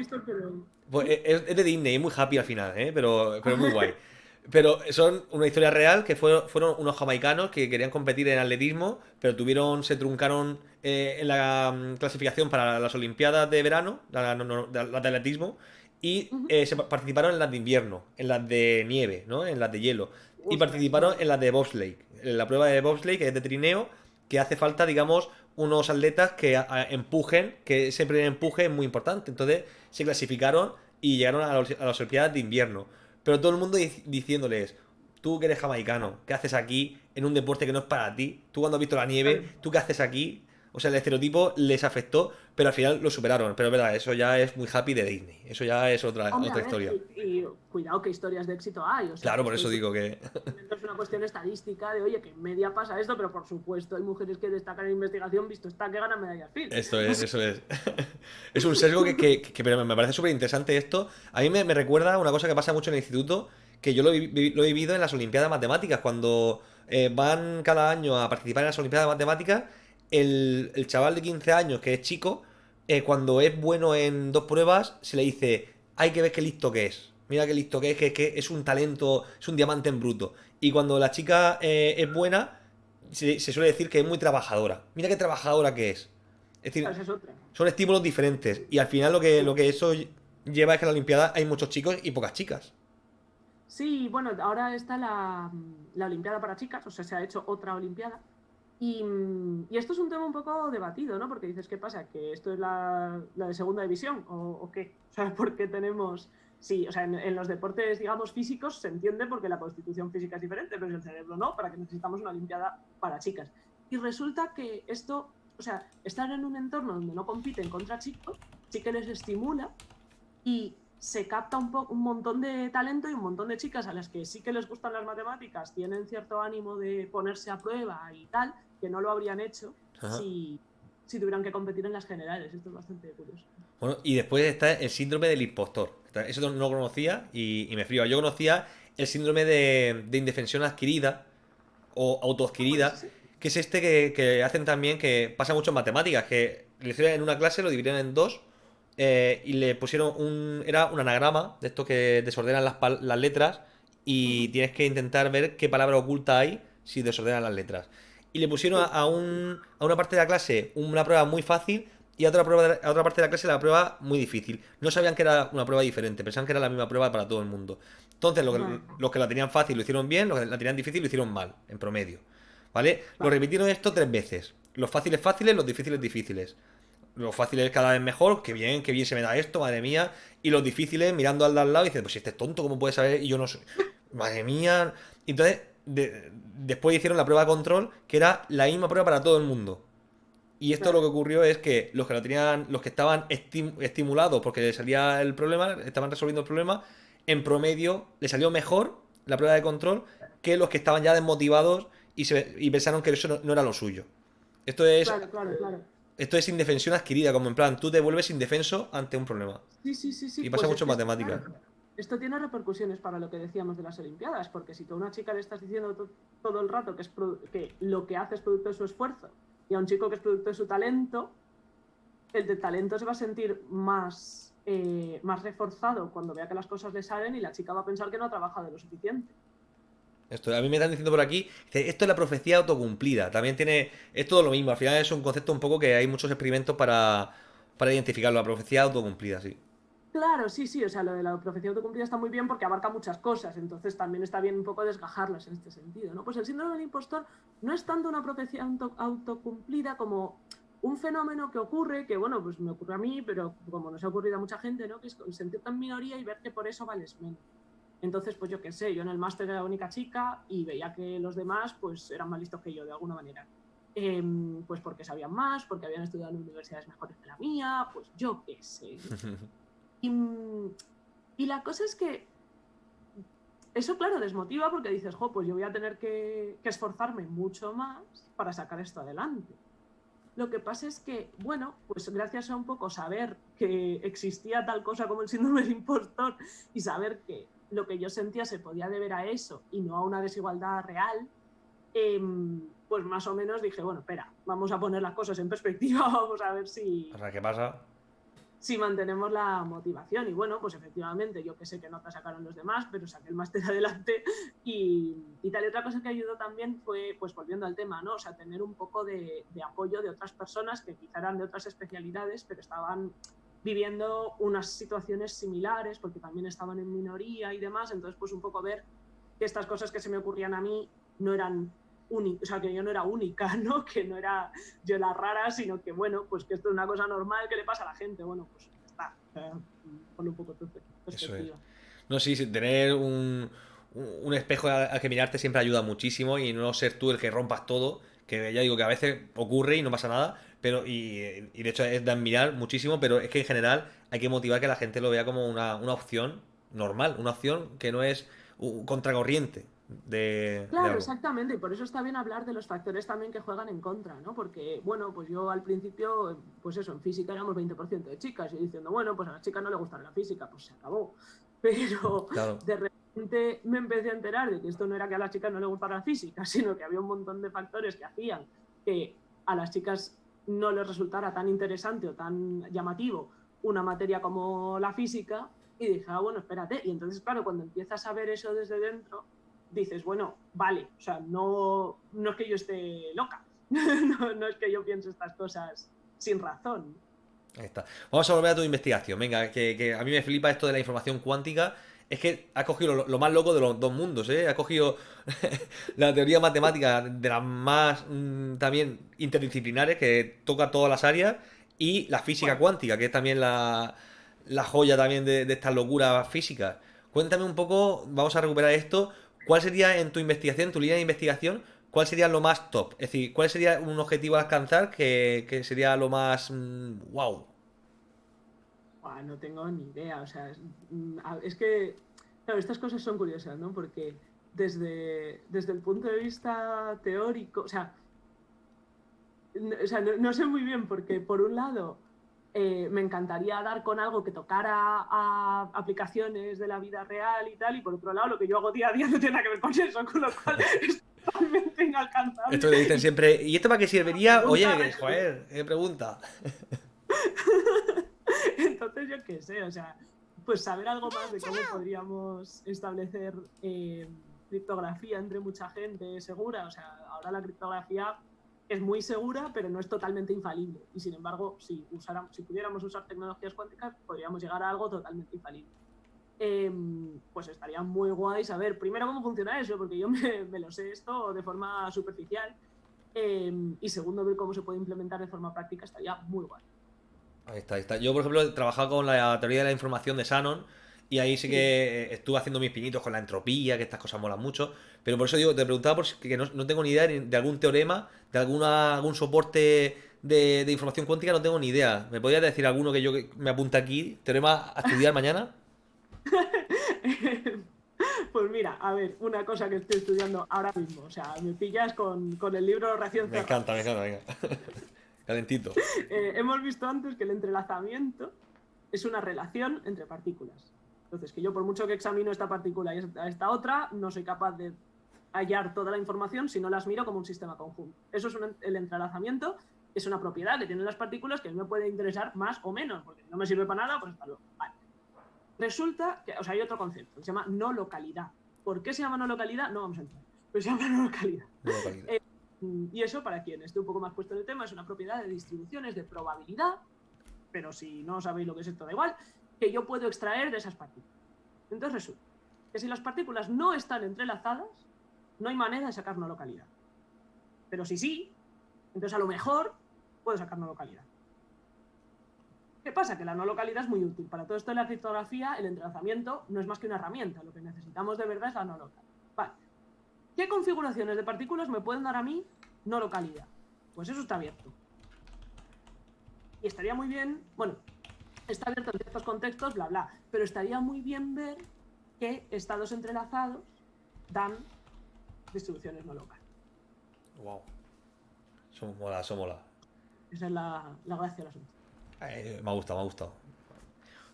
Pues, es, de Disney, es muy happy al final, ¿eh? pero, pero es muy guay. *laughs* Pero son una historia real que fueron, fueron unos jamaicanos que querían competir en atletismo, pero tuvieron, se truncaron eh, en la mm, clasificación para las Olimpiadas de verano, las de atletismo, y eh, se participaron en las de invierno, en las de nieve, ¿no? En las de hielo. Y participaron en las de bobsleigh, en la prueba de bobsleigh, que es de trineo, que hace falta, digamos, unos atletas que empujen, que primer empuje es muy importante. Entonces se clasificaron y llegaron a, las Olimpiadas de invierno. Pero todo el mundo diciéndoles, tú que eres jamaicano, ¿qué haces aquí en un deporte que no es para ti? Tú cuando has visto la nieve, ¿tú qué haces aquí? O sea, el estereotipo les afectó, pero al final lo superaron. Pero es verdad, eso ya es muy happy de Disney. Eso ya es otra, otra historia. Y, cuidado qué historias de éxito hay. claro, por eso digo que... Es una cuestión estadística de, oye, que en media pasa esto, pero por supuesto hay mujeres que destacan en investigación, visto está, que ganan medallas Phil. Esto es, *laughs* eso es. *laughs* es un sesgo que, que, pero me parece súper interesante esto. A mí me, me, recuerda una cosa que pasa mucho en el instituto, que yo lo, lo he vivido en las Olimpiadas Matemáticas, cuando eh, van cada año a participar en las Olimpiadas Matemáticas el, chaval de 15 años que es chico, eh, cuando es bueno en dos pruebas, se le dice, hay que ver qué listo que es. Mira qué listo que es, que, es un talento, es un diamante en bruto. Y cuando la chica eh, es buena, se, suele decir que es muy trabajadora. Mira qué trabajadora que es. Es decir, son estímulos diferentes. Y al final lo que, lo que eso lleva es que en la Olimpiada hay muchos chicos y pocas chicas. Sí, bueno, ahora está la, la Olimpiada para chicas, o sea, se ha hecho otra Olimpiada Mm, y, esto es un tema un poco debatido, ¿no? Porque dices, ¿qué pasa? ¿Que esto es la, de segunda división? ¿O, qué? O sea, ¿por qué tenemos...? Sí, o sea, en, los deportes, digamos, físicos se entiende porque la constitución física es diferente, pero en el cerebro no, para que necesitamos una Olimpiada para chicas. Y resulta que esto, o sea, estar en un entorno donde no compiten contra chicos, sí que les estimula y se capta un, un montón de talento y un montón de chicas a las que sí que les gustan las matemáticas, tienen cierto ánimo de ponerse a prueba y tal, que no lo habrían hecho si, tuvieran que competir en las generales. Esto es bastante curioso. Bueno, y después está el síndrome del impostor. Eso no lo conocía y, me frío. Yo conocía el síndrome de, indefensión adquirida o autoadquirida, que es este que, hacen también, que pasa mucho en matemáticas, que en una clase lo dividieron en dos eh, y le pusieron un. Era un anagrama de esto que desordenan las, las letras y tienes que intentar ver qué palabra oculta hay si desordenan las letras y le pusieron a, un, a una parte de la clase una prueba muy fácil y a otra, prueba a otra parte de la clase la prueba muy difícil. No sabían que era una prueba diferente, pensaban que era la misma prueba para todo el mundo. Entonces, los que, la tenían fácil lo hicieron bien, los que la tenían difícil lo hicieron mal, en promedio. ¿Vale? Lo repitieron esto tres veces. Los fáciles fáciles, los difíciles difíciles. Los fáciles cada vez mejor, que bien, que bien se me da esto, madre mía. Y los difíciles mirando al de al lado y dicen, pues si este es tonto, ¿cómo puede saber? Y yo no soy. Madre mía. Entonces, después hicieron la prueba de control, que era la misma prueba para todo el mundo. Y esto lo que ocurrió es que los que lo tenían, los que estaban estimulados porque les salía el problema, estaban resolviendo el problema, en promedio le salió mejor la prueba de control que los que estaban ya desmotivados y, se, pensaron que eso no, era lo suyo. Esto es. Esto es indefensión adquirida, como en plan, tú te vuelves indefenso ante un problema. Sí, sí, sí, Y pasa pues mucho en matemáticas esto tiene repercusiones para lo que decíamos de las Olimpiadas, porque si tú a una chica le estás diciendo todo el rato que, es que lo que hace es producto de su esfuerzo y a un chico que es producto de su talento, el de talento se va a sentir más, eh, más reforzado cuando vea que las cosas le salen y la chica va a pensar que no ha trabajado lo suficiente. Esto, a mí me están diciendo por aquí, esto es la profecía autocumplida, también tiene, es todo lo mismo, al final es un concepto un poco que hay muchos experimentos para, para identificarlo, la profecía autocumplida, sí. Claro, sí, sí, o sea, lo de la profecía autocumplida está muy bien porque abarca muchas cosas, entonces también está bien un poco desgajarlas en este sentido, ¿no? Pues el síndrome del impostor no es tanto una profecía autocumplida como un fenómeno que ocurre, que bueno, pues me ocurre a mí, pero como nos ha ocurrido a mucha gente, ¿no? Que es sentirte en minoría y ver que por eso vales menos. Entonces, pues yo qué sé, yo en el máster era la única chica y veía que los demás pues eran más listos que yo de alguna manera. Em, pues porque sabían más, porque habían estudiado en universidades mejores que la mía, pues yo qué sé. *laughs* Y, la cosa es que eso, claro, desmotiva porque dices, jo, pues yo voy a tener que, esforzarme mucho más para sacar esto adelante. Lo que pasa es que, bueno, pues gracias a un poco saber que existía tal cosa como el síndrome del impostor y saber que lo que yo sentía se podía deber a eso y no a una desigualdad real, em, pues más o menos dije, bueno, espera, vamos a poner las cosas en perspectiva, *laughs* vamos a ver si, O sea, ¿qué pasa? Si mantenemos la motivación. Y bueno, pues efectivamente, yo que sé que nota sacaron los demás, pero saqué el máster *laughs* adelante y, y tal. Y otra cosa que ayudó también fue, pues volviendo al tema, ¿no? O sea, tener un poco de, de apoyo de otras personas que quizá eran de otras especialidades, pero estaban viviendo unas situaciones similares, porque también estaban en minoría y demás. Entonces, pues un poco ver que estas cosas que se me ocurrían a mí no eran o sea, que yo no era única, *laughs* ¿no? Que no era yo la rara, sino que, bueno, pues que esto es una cosa normal que le pasa a la gente. Bueno, pues está. Ponle un poco perspectiva. No, sí, tener un, un- espejo al que mirarte siempre ayuda muchísimo y no ser tú el que rompas todo, que ya digo que a veces ocurre y no pasa nada, pero y, y de hecho es de admirar muchísimo, pero es que en general hay que motivar que la gente lo vea como una, una opción normal, una opción que no es contracorriente de, Claro, exactamente, y por eso está bien hablar de los factores también que juegan en contra, ¿no? Porque, bueno, pues yo al principio, pues eso, en física éramos 20% de chicas y diciendo, bueno, pues a las chicas no le gusta la física, pues se acabó. *laughs* Pero Claro. de repente me empecé a enterar de que esto no era que a las chicas no les gustara la física, *laughs* sino que había un montón de factores que hacían que a las chicas no les resultara tan interesante o tan llamativo una materia como la física y dije, ah, bueno, espérate. Y entonces, claro, cuando empiezas a ver eso desde dentro, dices, bueno, vale, o sea, no, no es que yo esté loca, *laughs* no, no es que yo piense estas cosas sin razón. Ahí está. Vamos a volver a tu investigación. Venga, que, que a mí me flipa esto de la información cuántica. Es que has cogido lo, lo más loco de los dos mundos, ¿eh? Has cogido *laughs* la teoría matemática de las más mm, también interdisciplinares, que toca todas las áreas, y la física cuántica, que es también la, la joya también de, de estas locuras físicas. Cuéntame un poco, vamos a recuperar esto. ¿Cuál sería en tu investigación, tu línea de investigación, cuál sería lo más top? Es decir, ¿cuál sería un objetivo a alcanzar que, que sería lo más mm, wow? No tengo ni idea, o sea, es, mm, es que, claro, estas cosas son curiosas, ¿no? Porque desde, desde el punto de vista teórico, o sea, o sea, no sé muy bien porque por un lado eh, me encantaría dar con algo que tocara a aplicaciones de la vida real y tal, y por otro lado lo que yo hago día a día no tiene nada que ver con eso, con lo cual *laughs* es totalmente inalcanzable. Esto que dicen siempre, ¿y esto para qué serviría? Oye, que, joder, qué pregunta. *laughs* Entonces, yo qué sé, o sea, pues saber algo más de cómo podríamos establecer eh, criptografía entre mucha gente segura. O sea, ahora la criptografía es muy segura, pero no es totalmente infalible. Y sin embargo, si, usáramos, si pudiéramos usar tecnologías cuánticas, podríamos llegar a algo totalmente infalible. Em, pues estaría muy guay saber primero cómo funciona eso, porque yo *laughs* me, lo sé esto de forma superficial. em, y segundo, ver cómo se puede implementar de forma práctica estaría muy guay. Ahí está, ahí está. Yo, por ejemplo, he trabajado con la teoría de la información de Shannon y ahí sí que eh, estuve haciendo mis pinitos con la entropía, que estas cosas molan mucho. Pero por eso digo, te preguntaba por si- que no, no tengo ni idea de algún teorema, de alguna, algún soporte de, de información cuántica, no tengo ni idea. ¿Me podrías decir alguno que yo que me apunte aquí? ¿Teorema a estudiar *laughs* mañana? Pues mira, a ver, una cosa que estoy estudiando ahora mismo. O sea, me pillas con, con el libro Reacción Me encanta, me encanta, venga. *laughs* Calentito. Eh, hemos visto antes que el entrelazamiento es una relación entre partículas. Entonces, que yo por mucho que examino esta partícula y esta, otra, no soy capaz de hallar toda la información si no las miro como un sistema conjunto. Eso es un- el entrelazamiento, es una propiedad que tienen las partículas que a mí me puede interesar más o menos, porque no me sirve para nada, pues hasta luego. Vale. Resulta que, o sea, hay otro concepto, que se llama no localidad. ¿Por qué se llama no localidad? No vamos a entrar. Pero se llama no localidad. No, calidad. Mm, Y eso, para quien esté un poco más puesto en el tema, es una propiedad de distribuciones de probabilidad, pero si no sabéis lo que es esto, da igual, que yo puedo extraer de esas partículas. Entonces resulta que si las partículas no están entrelazadas, no hay manera de sacar no localidad. Pero si sí, entonces a lo mejor puedo sacar no localidad. ¿Qué pasa? Que la no localidad es muy útil. Para todo esto de la criptografía, el entrelazamiento no es más que una herramienta. Lo que necesitamos de verdad es la no localidad. ¿Qué configuraciones de partículas me pueden dar a mí no localidad? Pues eso está abierto. Y estaría muy bien, bueno, está abierto en ciertos contextos, bla, bla, pero estaría muy bien ver que estados entrelazados dan distribuciones no locales. Wow. Eso mola, eso mola. Esa es la, la gracia del asunto. Eh, me ha gustado, me ha gustado.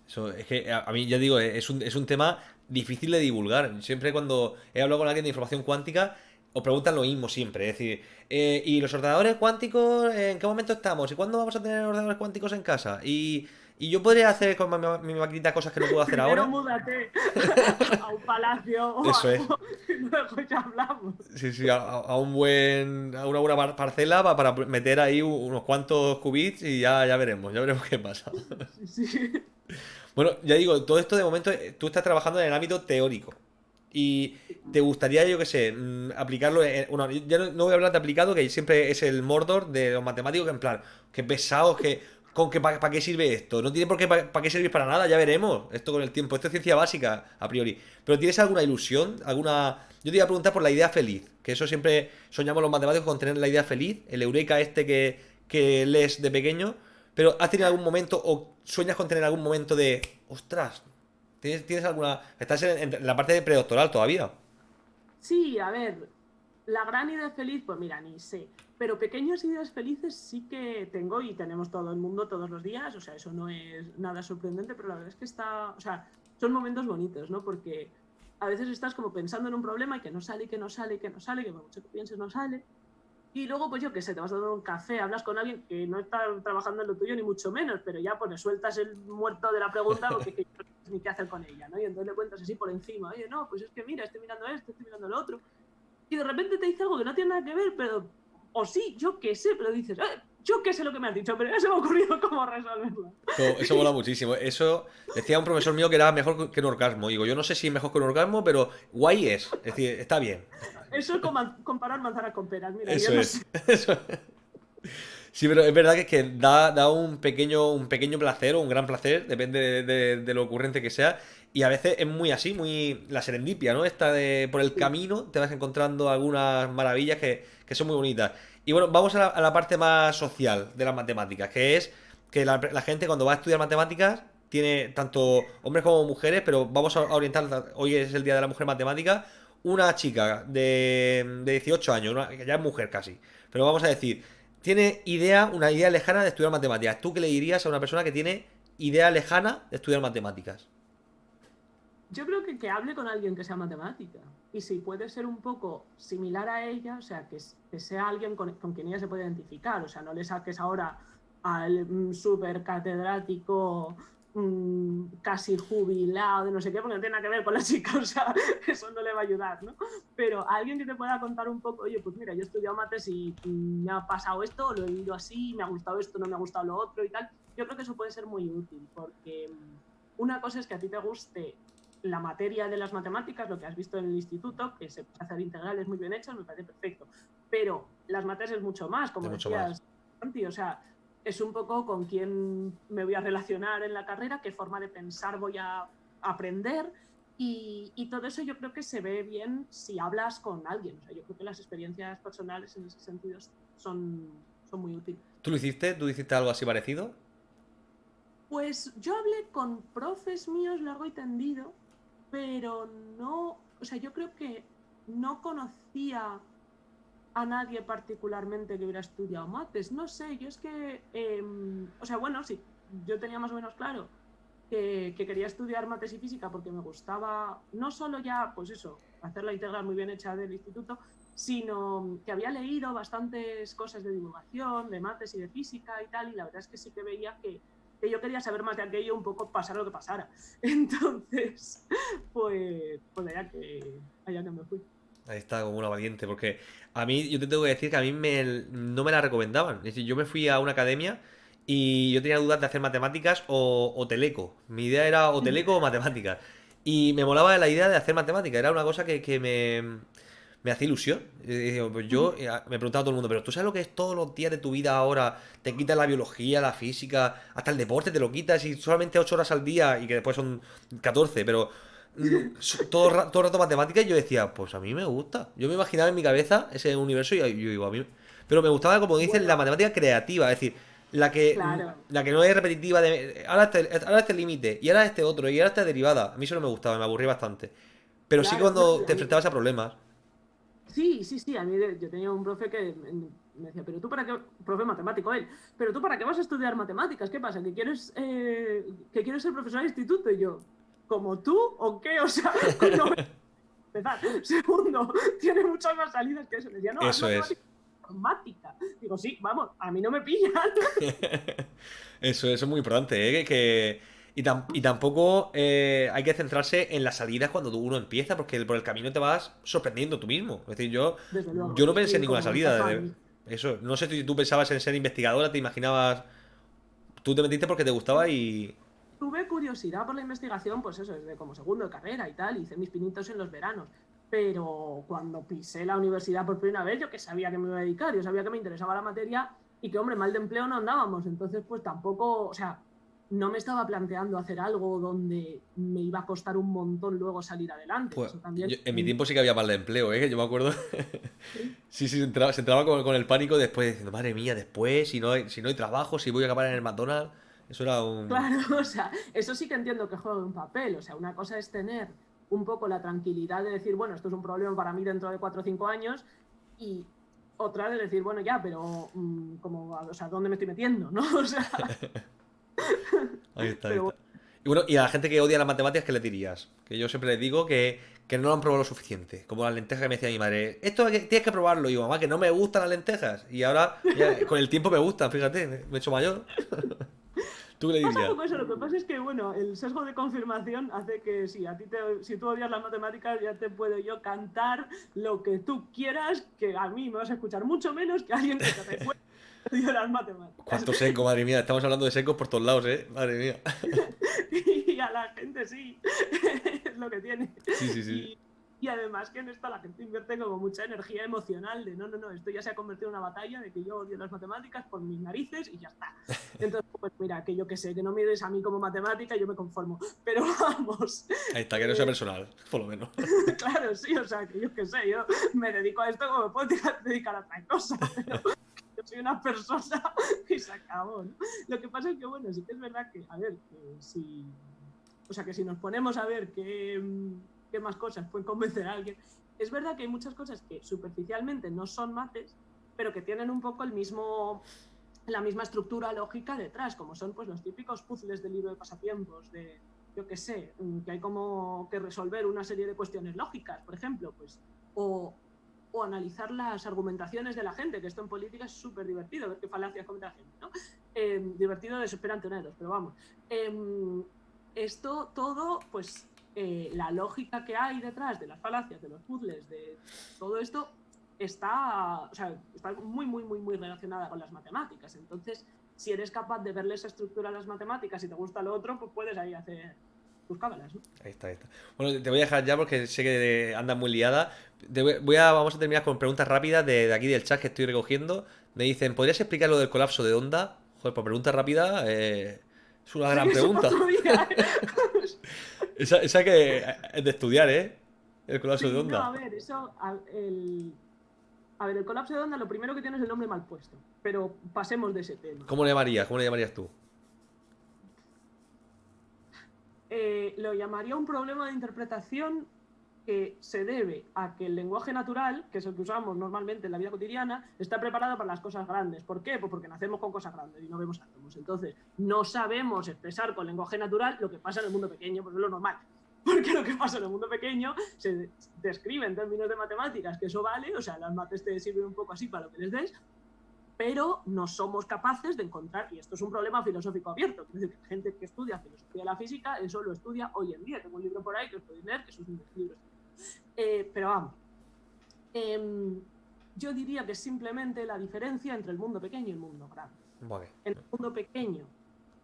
Eso, es que a, a mí, ya digo, es un, es un tema difícil de divulgar. Siempre cuando he hablado con alguien de información cuántica, os preguntan lo mismo siempre. Es decir, eh, ¿y los ordenadores cuánticos en qué momento estamos? ¿Y cuándo vamos a tener ordenadores cuánticos en casa? Y, y yo podría hacer con mi, mi, maquinita cosas que no puedo hacer ahora. múdate a un palacio Eso o es. *laughs* ya hablamos. Sí, sí, a, a un buen, a una buena par- parcela pa- para meter ahí unos cuantos qubits y ya, ya veremos, ya veremos qué pasa. Sí, sí. Bueno, ya digo, todo esto de momento eh, tú estás trabajando en el ámbito teórico. Y te gustaría, yo qué sé, mm, aplicarlo en... Bueno, ya no, no voy a hablar de aplicado, que siempre es el Mordor de los matemáticos, que en plan, que pesados, que... ¿Con qué, para, qué sirve esto? No tiene por qué para, qué servir para nada, ya veremos. Esto con el tiempo. Esto es ciencia básica, a priori. Pero ¿tienes alguna ilusión? ¿Alguna...? Yo te iba a preguntar por la idea feliz. Que eso siempre soñamos los matemáticos con tener la idea feliz. El eureka este que, que lees de pequeño. Pero ¿has tenido algún momento o sueñas con tener algún momento de... Ostras, ¿tienes, tienes alguna... Estás en, en la parte de predoctoral todavía? Sí, a ver, la gran idea feliz, pues mira, ni sé. Pero pequeñas ideas felices sí que tengo y tenemos todo el mundo todos los días. O sea, eso no es nada sorprendente, pero la verdad es que está. O sea, son momentos bonitos, ¿no? Porque a veces estás como pensando en un problema y que no sale, que no sale, que no sale, que por mucho que pienses no sale. Y luego, pues yo qué sé, te vas a tomar un café, hablas con alguien que no está trabajando en lo tuyo, ni mucho menos, pero ya pues le sueltas el muerto de la pregunta porque que *laughs* ni qué hacer con ella, ¿no? Y entonces le cuentas así por encima, oye, no, pues es que mira, estoy mirando esto, estoy mirando lo otro. Y de repente te dice algo que no tiene nada que ver, pero. O sí, yo qué sé, pero dices, "Eh, yo qué sé lo que me has dicho, pero ya se me ha ocurrido *laughs* cómo resolverlo. Eso, eso mola muchísimo. Eso decía un profesor mío que era mejor que un orgasmo. Digo, yo no sé si es mejor que un orgasmo, pero guay es. Es decir, está bien. Eso es comparar manzanas con peras, mira, Eso yo no es. sé. *laughs* Eso es. Sí, pero es verdad que, es que da, da un pequeño, un pequeño placer o un gran placer, depende de, de- de lo ocurrente que sea. Y a veces es muy así, muy la serendipia, ¿no? Esta de por el camino te vas encontrando algunas maravillas que, que son muy bonitas. Y bueno, vamos a la, a la parte más social de las matemáticas, que es que la, la gente cuando va a estudiar matemáticas tiene tanto hombres como mujeres, pero vamos a orientar, hoy es el Día de la Mujer Matemática, una chica de, de 18 años, una- que ya es mujer casi, pero vamos a decir, tiene idea, una idea lejana de estudiar matemáticas. ¿Tú qué le dirías a una persona que tiene idea lejana de estudiar matemáticas? Yo creo que, que hable con alguien que sea matemática. Y si puede ser un poco similar a ella, o sea, que, sea alguien con, con quien ella se puede identificar. O sea, no le saques ahora al mm, super catedrático mm, casi jubilado de no sé qué, porque no tiene nada que ver con la chica, *laughs* o sea, eso no le va a ayudar, ¿no? Pero alguien que te pueda contar un poco, oye, pues mira, yo he estudiado mates y mm, me ha pasado esto, lo he vivido así, me ha gustado esto, no me ha gustado lo otro y tal. Yo creo que eso puede ser muy útil, porque mm, una cosa es que a ti te guste la materia de las matemáticas, lo que has visto en el instituto, que se puede hacer integrales muy bien hechas, me parece perfecto. Pero las materias es mucho más, como mucho decías, Santi, o sea, es un poco con quién me voy a relacionar en la carrera, qué forma de pensar voy a aprender. Y, y todo eso yo creo que se ve bien si hablas con alguien. O sea, yo creo que las experiencias personales en ese sentido son, son muy útiles. ¿Tú lo hiciste? ¿Tú hiciste algo así parecido? Pues yo hablé con profes míos largo y tendido, pero no, o sea, yo creo que no conocía a nadie particularmente que hubiera estudiado mates. No sé, yo es que, em, o sea, bueno, sí, yo tenía más o menos claro que, que quería estudiar mates y física porque me gustaba no solo ya, pues eso, hacer la integral muy bien hecha del instituto, sino que había leído bastantes cosas de divulgación, de mates y de física y tal, y la verdad es que sí que veía que, que yo quería saber más de aquello, un poco pasar lo que pasara. *laughs* Entonces, pues, pues allá que, allá que me fui. Ahí está, como una valiente, porque a mí, yo te tengo que decir que a mí me, no me la recomendaban. Es decir, yo me fui a una academia y yo tenía dudas de hacer matemáticas o, o teleco. Mi idea era o teleco o matemáticas. Y me molaba la idea de hacer matemáticas, era una cosa que, que me, me hacía ilusión. Pues yo eh, me preguntaba a todo el mundo, pero ¿tú sabes lo que es todos los días de tu vida ahora? Te quitas la biología, la física, hasta el deporte te lo quitas y solamente 8 horas al día y que después son 14, pero todo, todo el rato matemáticas y yo decía, pues a mí me gusta. Yo me imaginaba en mi cabeza ese universo y yo digo, a mí... Pero me gustaba, como dicen, la matemática creativa, es decir, la que, Claro. la que no es repetitiva de ahora este, ahora este límite y ahora este otro y ahora esta derivada. A mí eso no me gustaba, me aburría bastante. Pero sí Claro, cuando te enfrentabas a problemas. Sí, sí, sí. A mí yo tenía un profe que me me decía, pero tú para qué, profe matemático él, pero tú para qué vas a estudiar matemáticas, ¿qué pasa? ¿Que quieres, eh, que quieres ser profesor de instituto? Y yo, ¿como tú o qué? O sea, *laughs* no, empezar. Segundo, tiene muchas más salidas que eso. Decía, no, Eso es. Informática. Digo, sí, vamos, a mí no me pillan. *laughs* Eso, eso es muy importante, ¿eh? Que, y, tam- y tampoco eh, hay que centrarse en las salidas cuando uno empieza, porque por el camino te vas sorprendiendo tú mismo. Es decir, yo, luego. yo no pensé en ninguna salida. me de- eso, no sé si tú pensabas en ser investigadora, te imaginabas. Tú te metiste porque te gustaba y. Tuve curiosidad por la investigación, pues eso, desde como segundo de carrera y tal, hice mis pinitos en los veranos. Pero cuando pisé la universidad por primera vez, yo que sabía que me iba a dedicar, yo sabía que me interesaba la materia y que, hombre, mal de empleo no andábamos. Entonces, pues tampoco, o sea, no me estaba planteando hacer algo donde me iba a costar un montón luego salir adelante. Pues, también- yo- en mi tiempo sí que había mal de empleo, ¿eh? Que yo me acuerdo. *laughs* sí, sí, se entraba, se entraba con, con el pánico después diciendo, madre mía, después, si no hay, si no hay trabajo, si voy a acabar en el McDonald's. Eso era un. Claro, *laughs* o sea, eso sí que entiendo que juega un papel. O sea, una cosa es tener un poco la tranquilidad de decir, bueno, esto es un problema para mí dentro de cuatro o cinco años, y otra de decir, bueno, ya, pero mm, como, o sea, ¿dónde me estoy metiendo? ¿No? *laughs* O sea, *laughs* Ahí está, ahí está. Y bueno, y a la gente que odia las matemáticas, ¿qué le dirías? Que yo siempre les digo que, que no lo han probado lo suficiente. Como las lentejas que me decía mi madre. Esto hay que- tienes que probarlo. Y yo, mamá, que no me gustan las lentejas. Y ahora, ya, con el tiempo me gustan, fíjate, me he hecho mayor. Lo que pasa es que, bueno, el sesgo de confirmación hace que sí, a ti te, si tú odias las matemáticas, ya te puedo yo cantar lo que tú quieras, que a mí me vas a escuchar mucho menos que alguien que te recuerde odia las matemáticas. ¿Cuánto seco, madre mía? Estamos hablando de secos por todos lados, ¿eh? Madre mía. *laughs* y a la gente sí, *laughs* es lo que tiene. Sí, sí, sí. Y, y además que en esto la gente invierte como mucha energía emocional de no, no, no, esto ya se ha convertido en una batalla de que yo odio las matemáticas por mis narices y ya está. *laughs* Entonces, pues mira, que yo que sé, que no mires a mí como matemática, yo me conformo. Pero *laughs* vamos, Ahí está, que no sea personal, por lo menos. *laughs* claro, sí, o sea, que yo que sé, yo me dedico a esto como me puedo dedicar- a otra cosa, pero yo soy una persona y se acabó, ¿no? Lo que pasa es que, bueno, sí que es verdad que, a ver, que si, o sea, que si nos ponemos a ver qué, mm, qué más cosas pueden convencer a alguien, es verdad que hay muchas cosas que superficialmente no son mates, pero que tienen un poco el mismo la misma estructura lógica detrás, como son pues los típicos puzzles del libro de pasatiempos, de yo qué sé, mm, que hay como que resolver una serie de cuestiones lógicas, por ejemplo, pues, o, o analizar las argumentaciones de la gente, que esto en política es súper divertido, ver qué falacias comete la gente, ¿no? Eh, divertido desesperante neros, pero vamos. Em, esto todo, pues, eh, la lógica que hay detrás de las falacias, de los puzzles, de todo esto, está, o sea, está muy, muy, muy, muy relacionada con las matemáticas. Entonces, si eres capaz de verle esa estructura a las matemáticas y te gusta lo otro, pues puedes ahí hacer tus cábalas, ¿no? Ahí está, ahí está. Bueno, te voy a dejar ya porque sé que andas muy liada. Voy a, vamos a terminar con preguntas rápidas de, de aquí del chat que estoy recogiendo. Me dicen, ¿podrías explicar lo del colapso de onda? Joder, por pregunta rápida, eh, es una *laughs* gran pregunta. *laughs* Esa, esa que es de estudiar, ¿eh? El colapso Sí, de onda. No, a ver, eso. A, el, a ver, el colapso de onda, lo primero que tiene es el nombre mal puesto. Pero pasemos de ese tema. ¿Cómo le llamarías? ¿Cómo le llamarías tú? Eh, lo llamaría un problema de interpretación que se debe a que el lenguaje natural, que es el que usamos normalmente en la vida cotidiana, está preparado para las cosas grandes. ¿Por qué? Pues porque nacemos con cosas grandes y no vemos átomos. Entonces, no sabemos expresar con lenguaje natural lo que pasa en el mundo pequeño, pues es lo normal. *laughs* Porque lo que pasa en el mundo pequeño se describe en términos de matemáticas, que eso vale, o sea, las mates te sirven un poco así para lo que les des, pero no somos capaces de encontrar, y esto es un problema filosófico abierto, es decir, que gente que estudia filosofía de la física, eso lo estudia hoy en día. Tengo un libro por ahí que os podéis leer, que es un libro. Eh, pero vamos, em, yo diría que simplemente la diferencia entre el mundo pequeño y el mundo grande. Vale. En el mundo pequeño,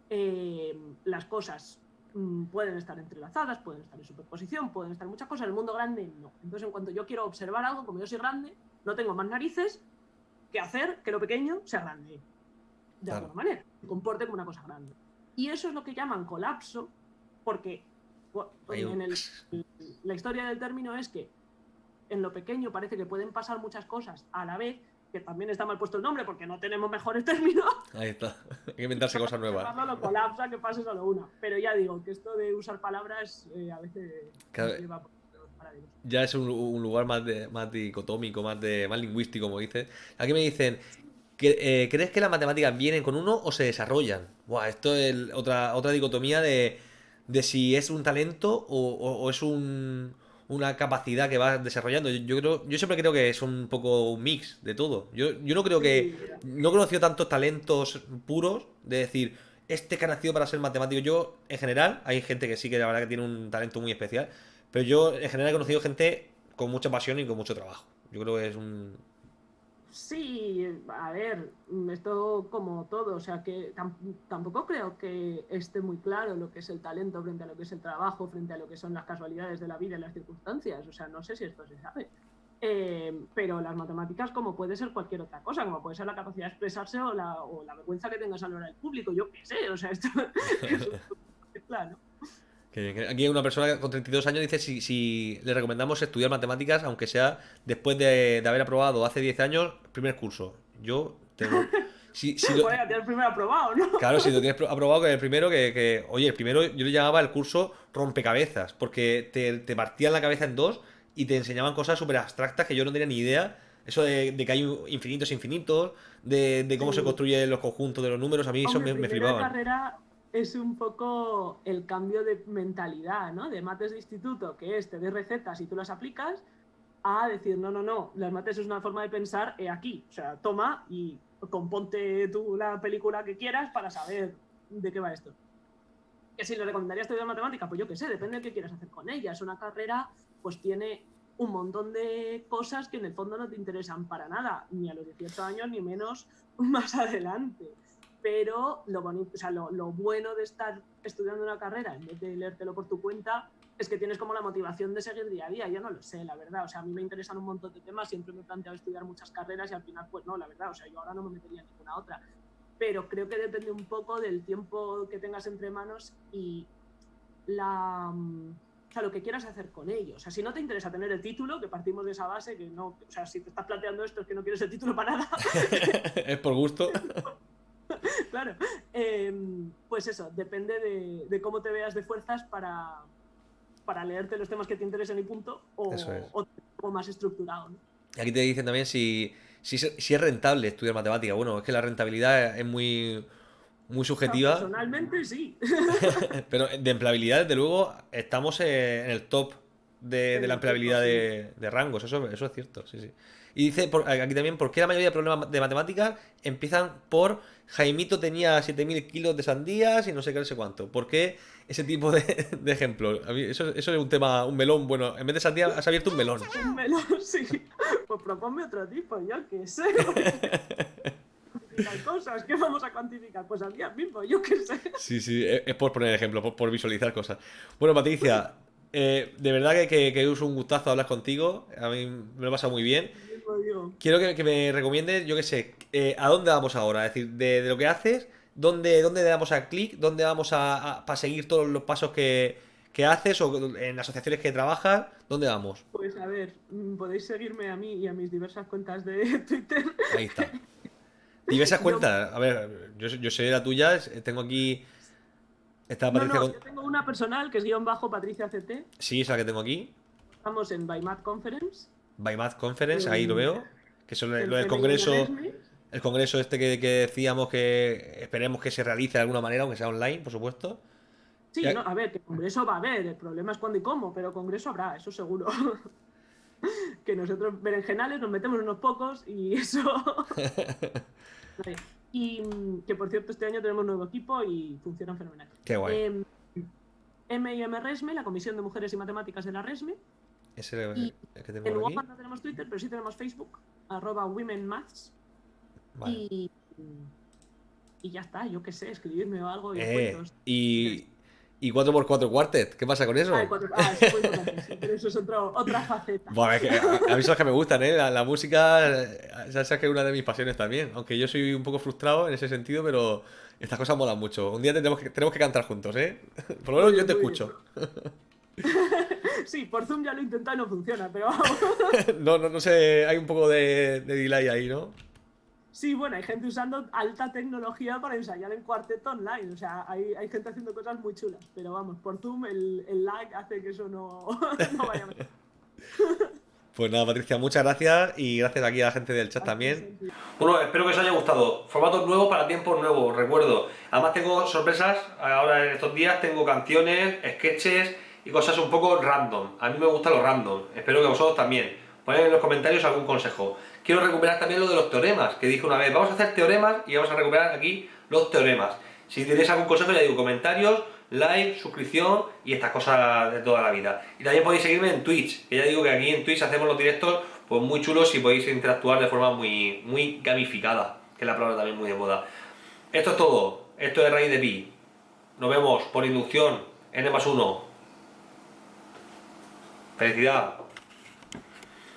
em, las cosas mm, pueden estar entrelazadas, pueden estar en superposición, pueden estar muchas cosas. En el mundo grande, no. Entonces, en cuanto yo quiero observar algo, como yo soy grande, no tengo más narices que hacer que lo pequeño sea grande. De Claro. alguna manera, se comporte como una cosa grande. Y eso es lo que llaman colapso, porque en el- la historia del término es que en lo pequeño parece que pueden pasar muchas cosas a la vez, que también está mal puesto el nombre porque no tenemos mejores términos. Ahí está. *laughs* Hay que inventarse cosas nuevas. Lo colapsa que pase solo una. Pero ya digo que esto de usar palabras eh, a veces Claro. nos lleva. Ya es un, un lugar más, de, más dicotómico, más, de, más lingüístico, como dices. Aquí me dicen, eh, ¿crees que las matemáticas vienen con uno o se desarrollan? Buah, esto es otra, otra dicotomía de, de si es un talento o, o- o es un, una capacidad que vas desarrollando. Yo, yo creo, yo siempre creo que es un poco un mix de todo. Yo, yo no creo que. No he conocido tantos talentos puros de decir, este que ha nacido para ser matemático. Yo, en general, hay gente que sí que la verdad que tiene un talento muy especial. Pero yo, en general, he conocido gente con mucha pasión y con mucho trabajo. Yo creo que es un. Sí, a ver, esto como todo, o sea que tam- tampoco creo que esté muy claro lo que es el talento frente a lo que es el trabajo, frente a lo que son las casualidades de la vida y las circunstancias, o sea, no sé si esto se sabe. Eh, pero las matemáticas, como puede ser cualquier otra cosa, como puede ser la capacidad de expresarse o la, o la vergüenza que tengas a la hora del público, yo qué sé, o sea, esto *laughs* es claro. Aquí una persona con 32 años dice si, si le recomendamos estudiar matemáticas, aunque sea después de, de haber aprobado hace 10 años primer curso. Yo tengo... *laughs* Si, si lo- tienes primero aprobado, ¿no? claro, si lo tienes *laughs* pro- aprobado que el primero, que, que- Oye, el primero yo le llamaba el curso rompecabezas, porque te, te partían la cabeza en dos y te enseñaban cosas súper abstractas que yo no tenía ni idea. Eso de, de que hay infinitos infinitos, de, de cómo Sí. se construyen los conjuntos de los números, a mí eso me, me flipaban. carrera es un poco el cambio de mentalidad, ¿no? De mates de instituto, que es te recetas y tú las aplicas, a decir, no, no, no, las mates es una forma de pensar aquí. O sea, toma y componte tú la película que quieras para saber de qué va esto. Que si le recomendaría estudiar matemática, pues yo qué sé, depende de qué quieras hacer con ella. Es una carrera, pues tiene un montón de cosas que en el fondo no te interesan para nada, ni a los 18 años, ni menos *laughs* más adelante pero lo, bonito, o sea, lo, lo bueno de estar estudiando una carrera en vez de leértelo por tu cuenta es que tienes como la motivación de seguir día a día. Yo no lo sé, la verdad. O sea, a mí me interesan un montón de temas, siempre me he planteado estudiar muchas carreras y al final, pues no, la verdad. O sea, yo ahora no me metería en ninguna otra. Pero creo que depende un poco del tiempo que tengas entre manos y la, mm, o sea, lo que quieras hacer con ello. O sea, si no te interesa tener el título, que partimos de esa base, que no, o sea, si te estás planteando esto es que no quieres el título para nada, *laughs* es por gusto. *laughs* *laughs* claro. Eh, pues eso, depende de, de cómo te veas de fuerzas para, para leerte los temas que te interesen y punto, o, Eso es. o algo más estructurado. ¿no? Y Aquí te dicen también si, si, es- si es rentable estudiar matemática. Bueno, es que la rentabilidad es muy, muy subjetiva, Personalmente sí. *laughs* pero de empleabilidad, desde luego, estamos en el top de, la empleabilidad de, de rangos. Eso, eso es cierto, sí, sí. Y dice por- aquí también, ¿por qué la mayoría de problemas de matemáticas empiezan por Jaimito tenía 7.000 kilos de sandías y no sé qué, no sé cuánto? ¿Por qué ese tipo de, *laughs* de? A mí eso, eso es un tema, un melón. Bueno, en vez de sandía has abierto un melón. *laughs* Un melón, sí. Pues proponme otro tipo, yo qué sé. *laughs* Cosas que vamos a cuantificar. Pues al día mismo, yo qué sé. Sí, sí, es por poner ejemplo, por, por visualizar cosas. Bueno, Patricia, eh, de verdad que, que, que es un gustazo hablar contigo. A mí me lo he pasado muy bien. Quiero que, que me recomiendes, yo qué sé, eh, a dónde vamos ahora. Es decir, de, de lo que haces, dónde, dónde le damos a clic, dónde vamos a, para seguir todos los pasos que, que haces o en las asociaciones que trabajas, ¿dónde vamos? Pues a ver, mm, podéis seguirme a mí y a mis diversas cuentas de *laughs* Twitter. Ahí está. Diversas *laughs* cuentas. A ver, yo, yo sé la tuya, es- tengo aquí. Esta No, Patricia no, con- yo tengo una personal que es guion bajo Patricia CT. Sí, es la que tengo aquí. Estamos en By Math Conference. By Math Conference, ahí lo Mm. veo. Que eso lo, del congreso, el congreso este que, que decíamos que esperemos que se realice de alguna manera, aunque sea online, por supuesto. Sí, no, a ver, que congreso va a haber, el problema es cuándo y cómo, pero congreso habrá, eso seguro. *laughs* que nosotros berenjenales nos metemos unos pocos y *laughs* eso. *laughs* Vale. y mm, que por cierto, este año tenemos nuevo equipo y funcionan fenomenal. Qué guay. M&M Resme, la Comisión de Mujeres y Matemáticas de la Resme. Es y el que tengo En. WhatsApp no tenemos Twitter, pero sí tenemos Facebook, arroba Women Maths. Vale. Y, y ya está, yo qué sé, escribirme o algo y Eh, y, y 4x4 Quartet, ¿qué pasa con eso? Ah, el cuatro- ah, sí, pero eso es otro- otra faceta. Buah, es que a, a mí son las que me gustan, ¿eh? La, la música, ya sabes que es una de mis pasiones también. Aunque yo soy un poco frustrado en ese sentido, pero estas cosas molan mucho. Un día tenemos que, tenemos que cantar juntos, ¿eh? Por lo menos yo te escucho. *laughs* Sí, por Zoom ya lo he intentado y no funciona, pero *laughs* vamos. *laughs* No, no, no sé, hay un poco de, de delay ahí, ¿no? Sí, bueno, hay gente usando alta tecnología para ensayar en cuarteto online. O sea, hay, hay gente haciendo cosas muy chulas. Pero vamos, por Zoom el, el lag hace que eso no, *laughs* no vaya bien. Pues nada, Patricia, muchas gracias y gracias aquí a la gente del chat también. Bueno, espero que os haya gustado. Formatos nuevos para tiempos nuevos, recuerdo. Además tengo sorpresas, ahora en estos días tengo canciones, sketches y cosas un poco random. A mí me gusta lo random, espero que vosotros también. Poned en los comentarios algún consejo. Quiero recuperar también lo de los teoremas, que dije una vez, vamos a hacer teoremas y vamos a recuperar aquí los teoremas. Si tenéis algún consejo, ya digo, comentarios, like, suscripción y estas cosas de toda la vida. Y también podéis seguirme en Twitch, que ya digo que aquí en Twitch hacemos los directos pues muy chulos y podéis interactuar de forma muy, muy gamificada, que es la palabra también muy de moda. Esto es todo, esto es raíz de pi. Nos vemos por inducción, n más 1. Felicidad.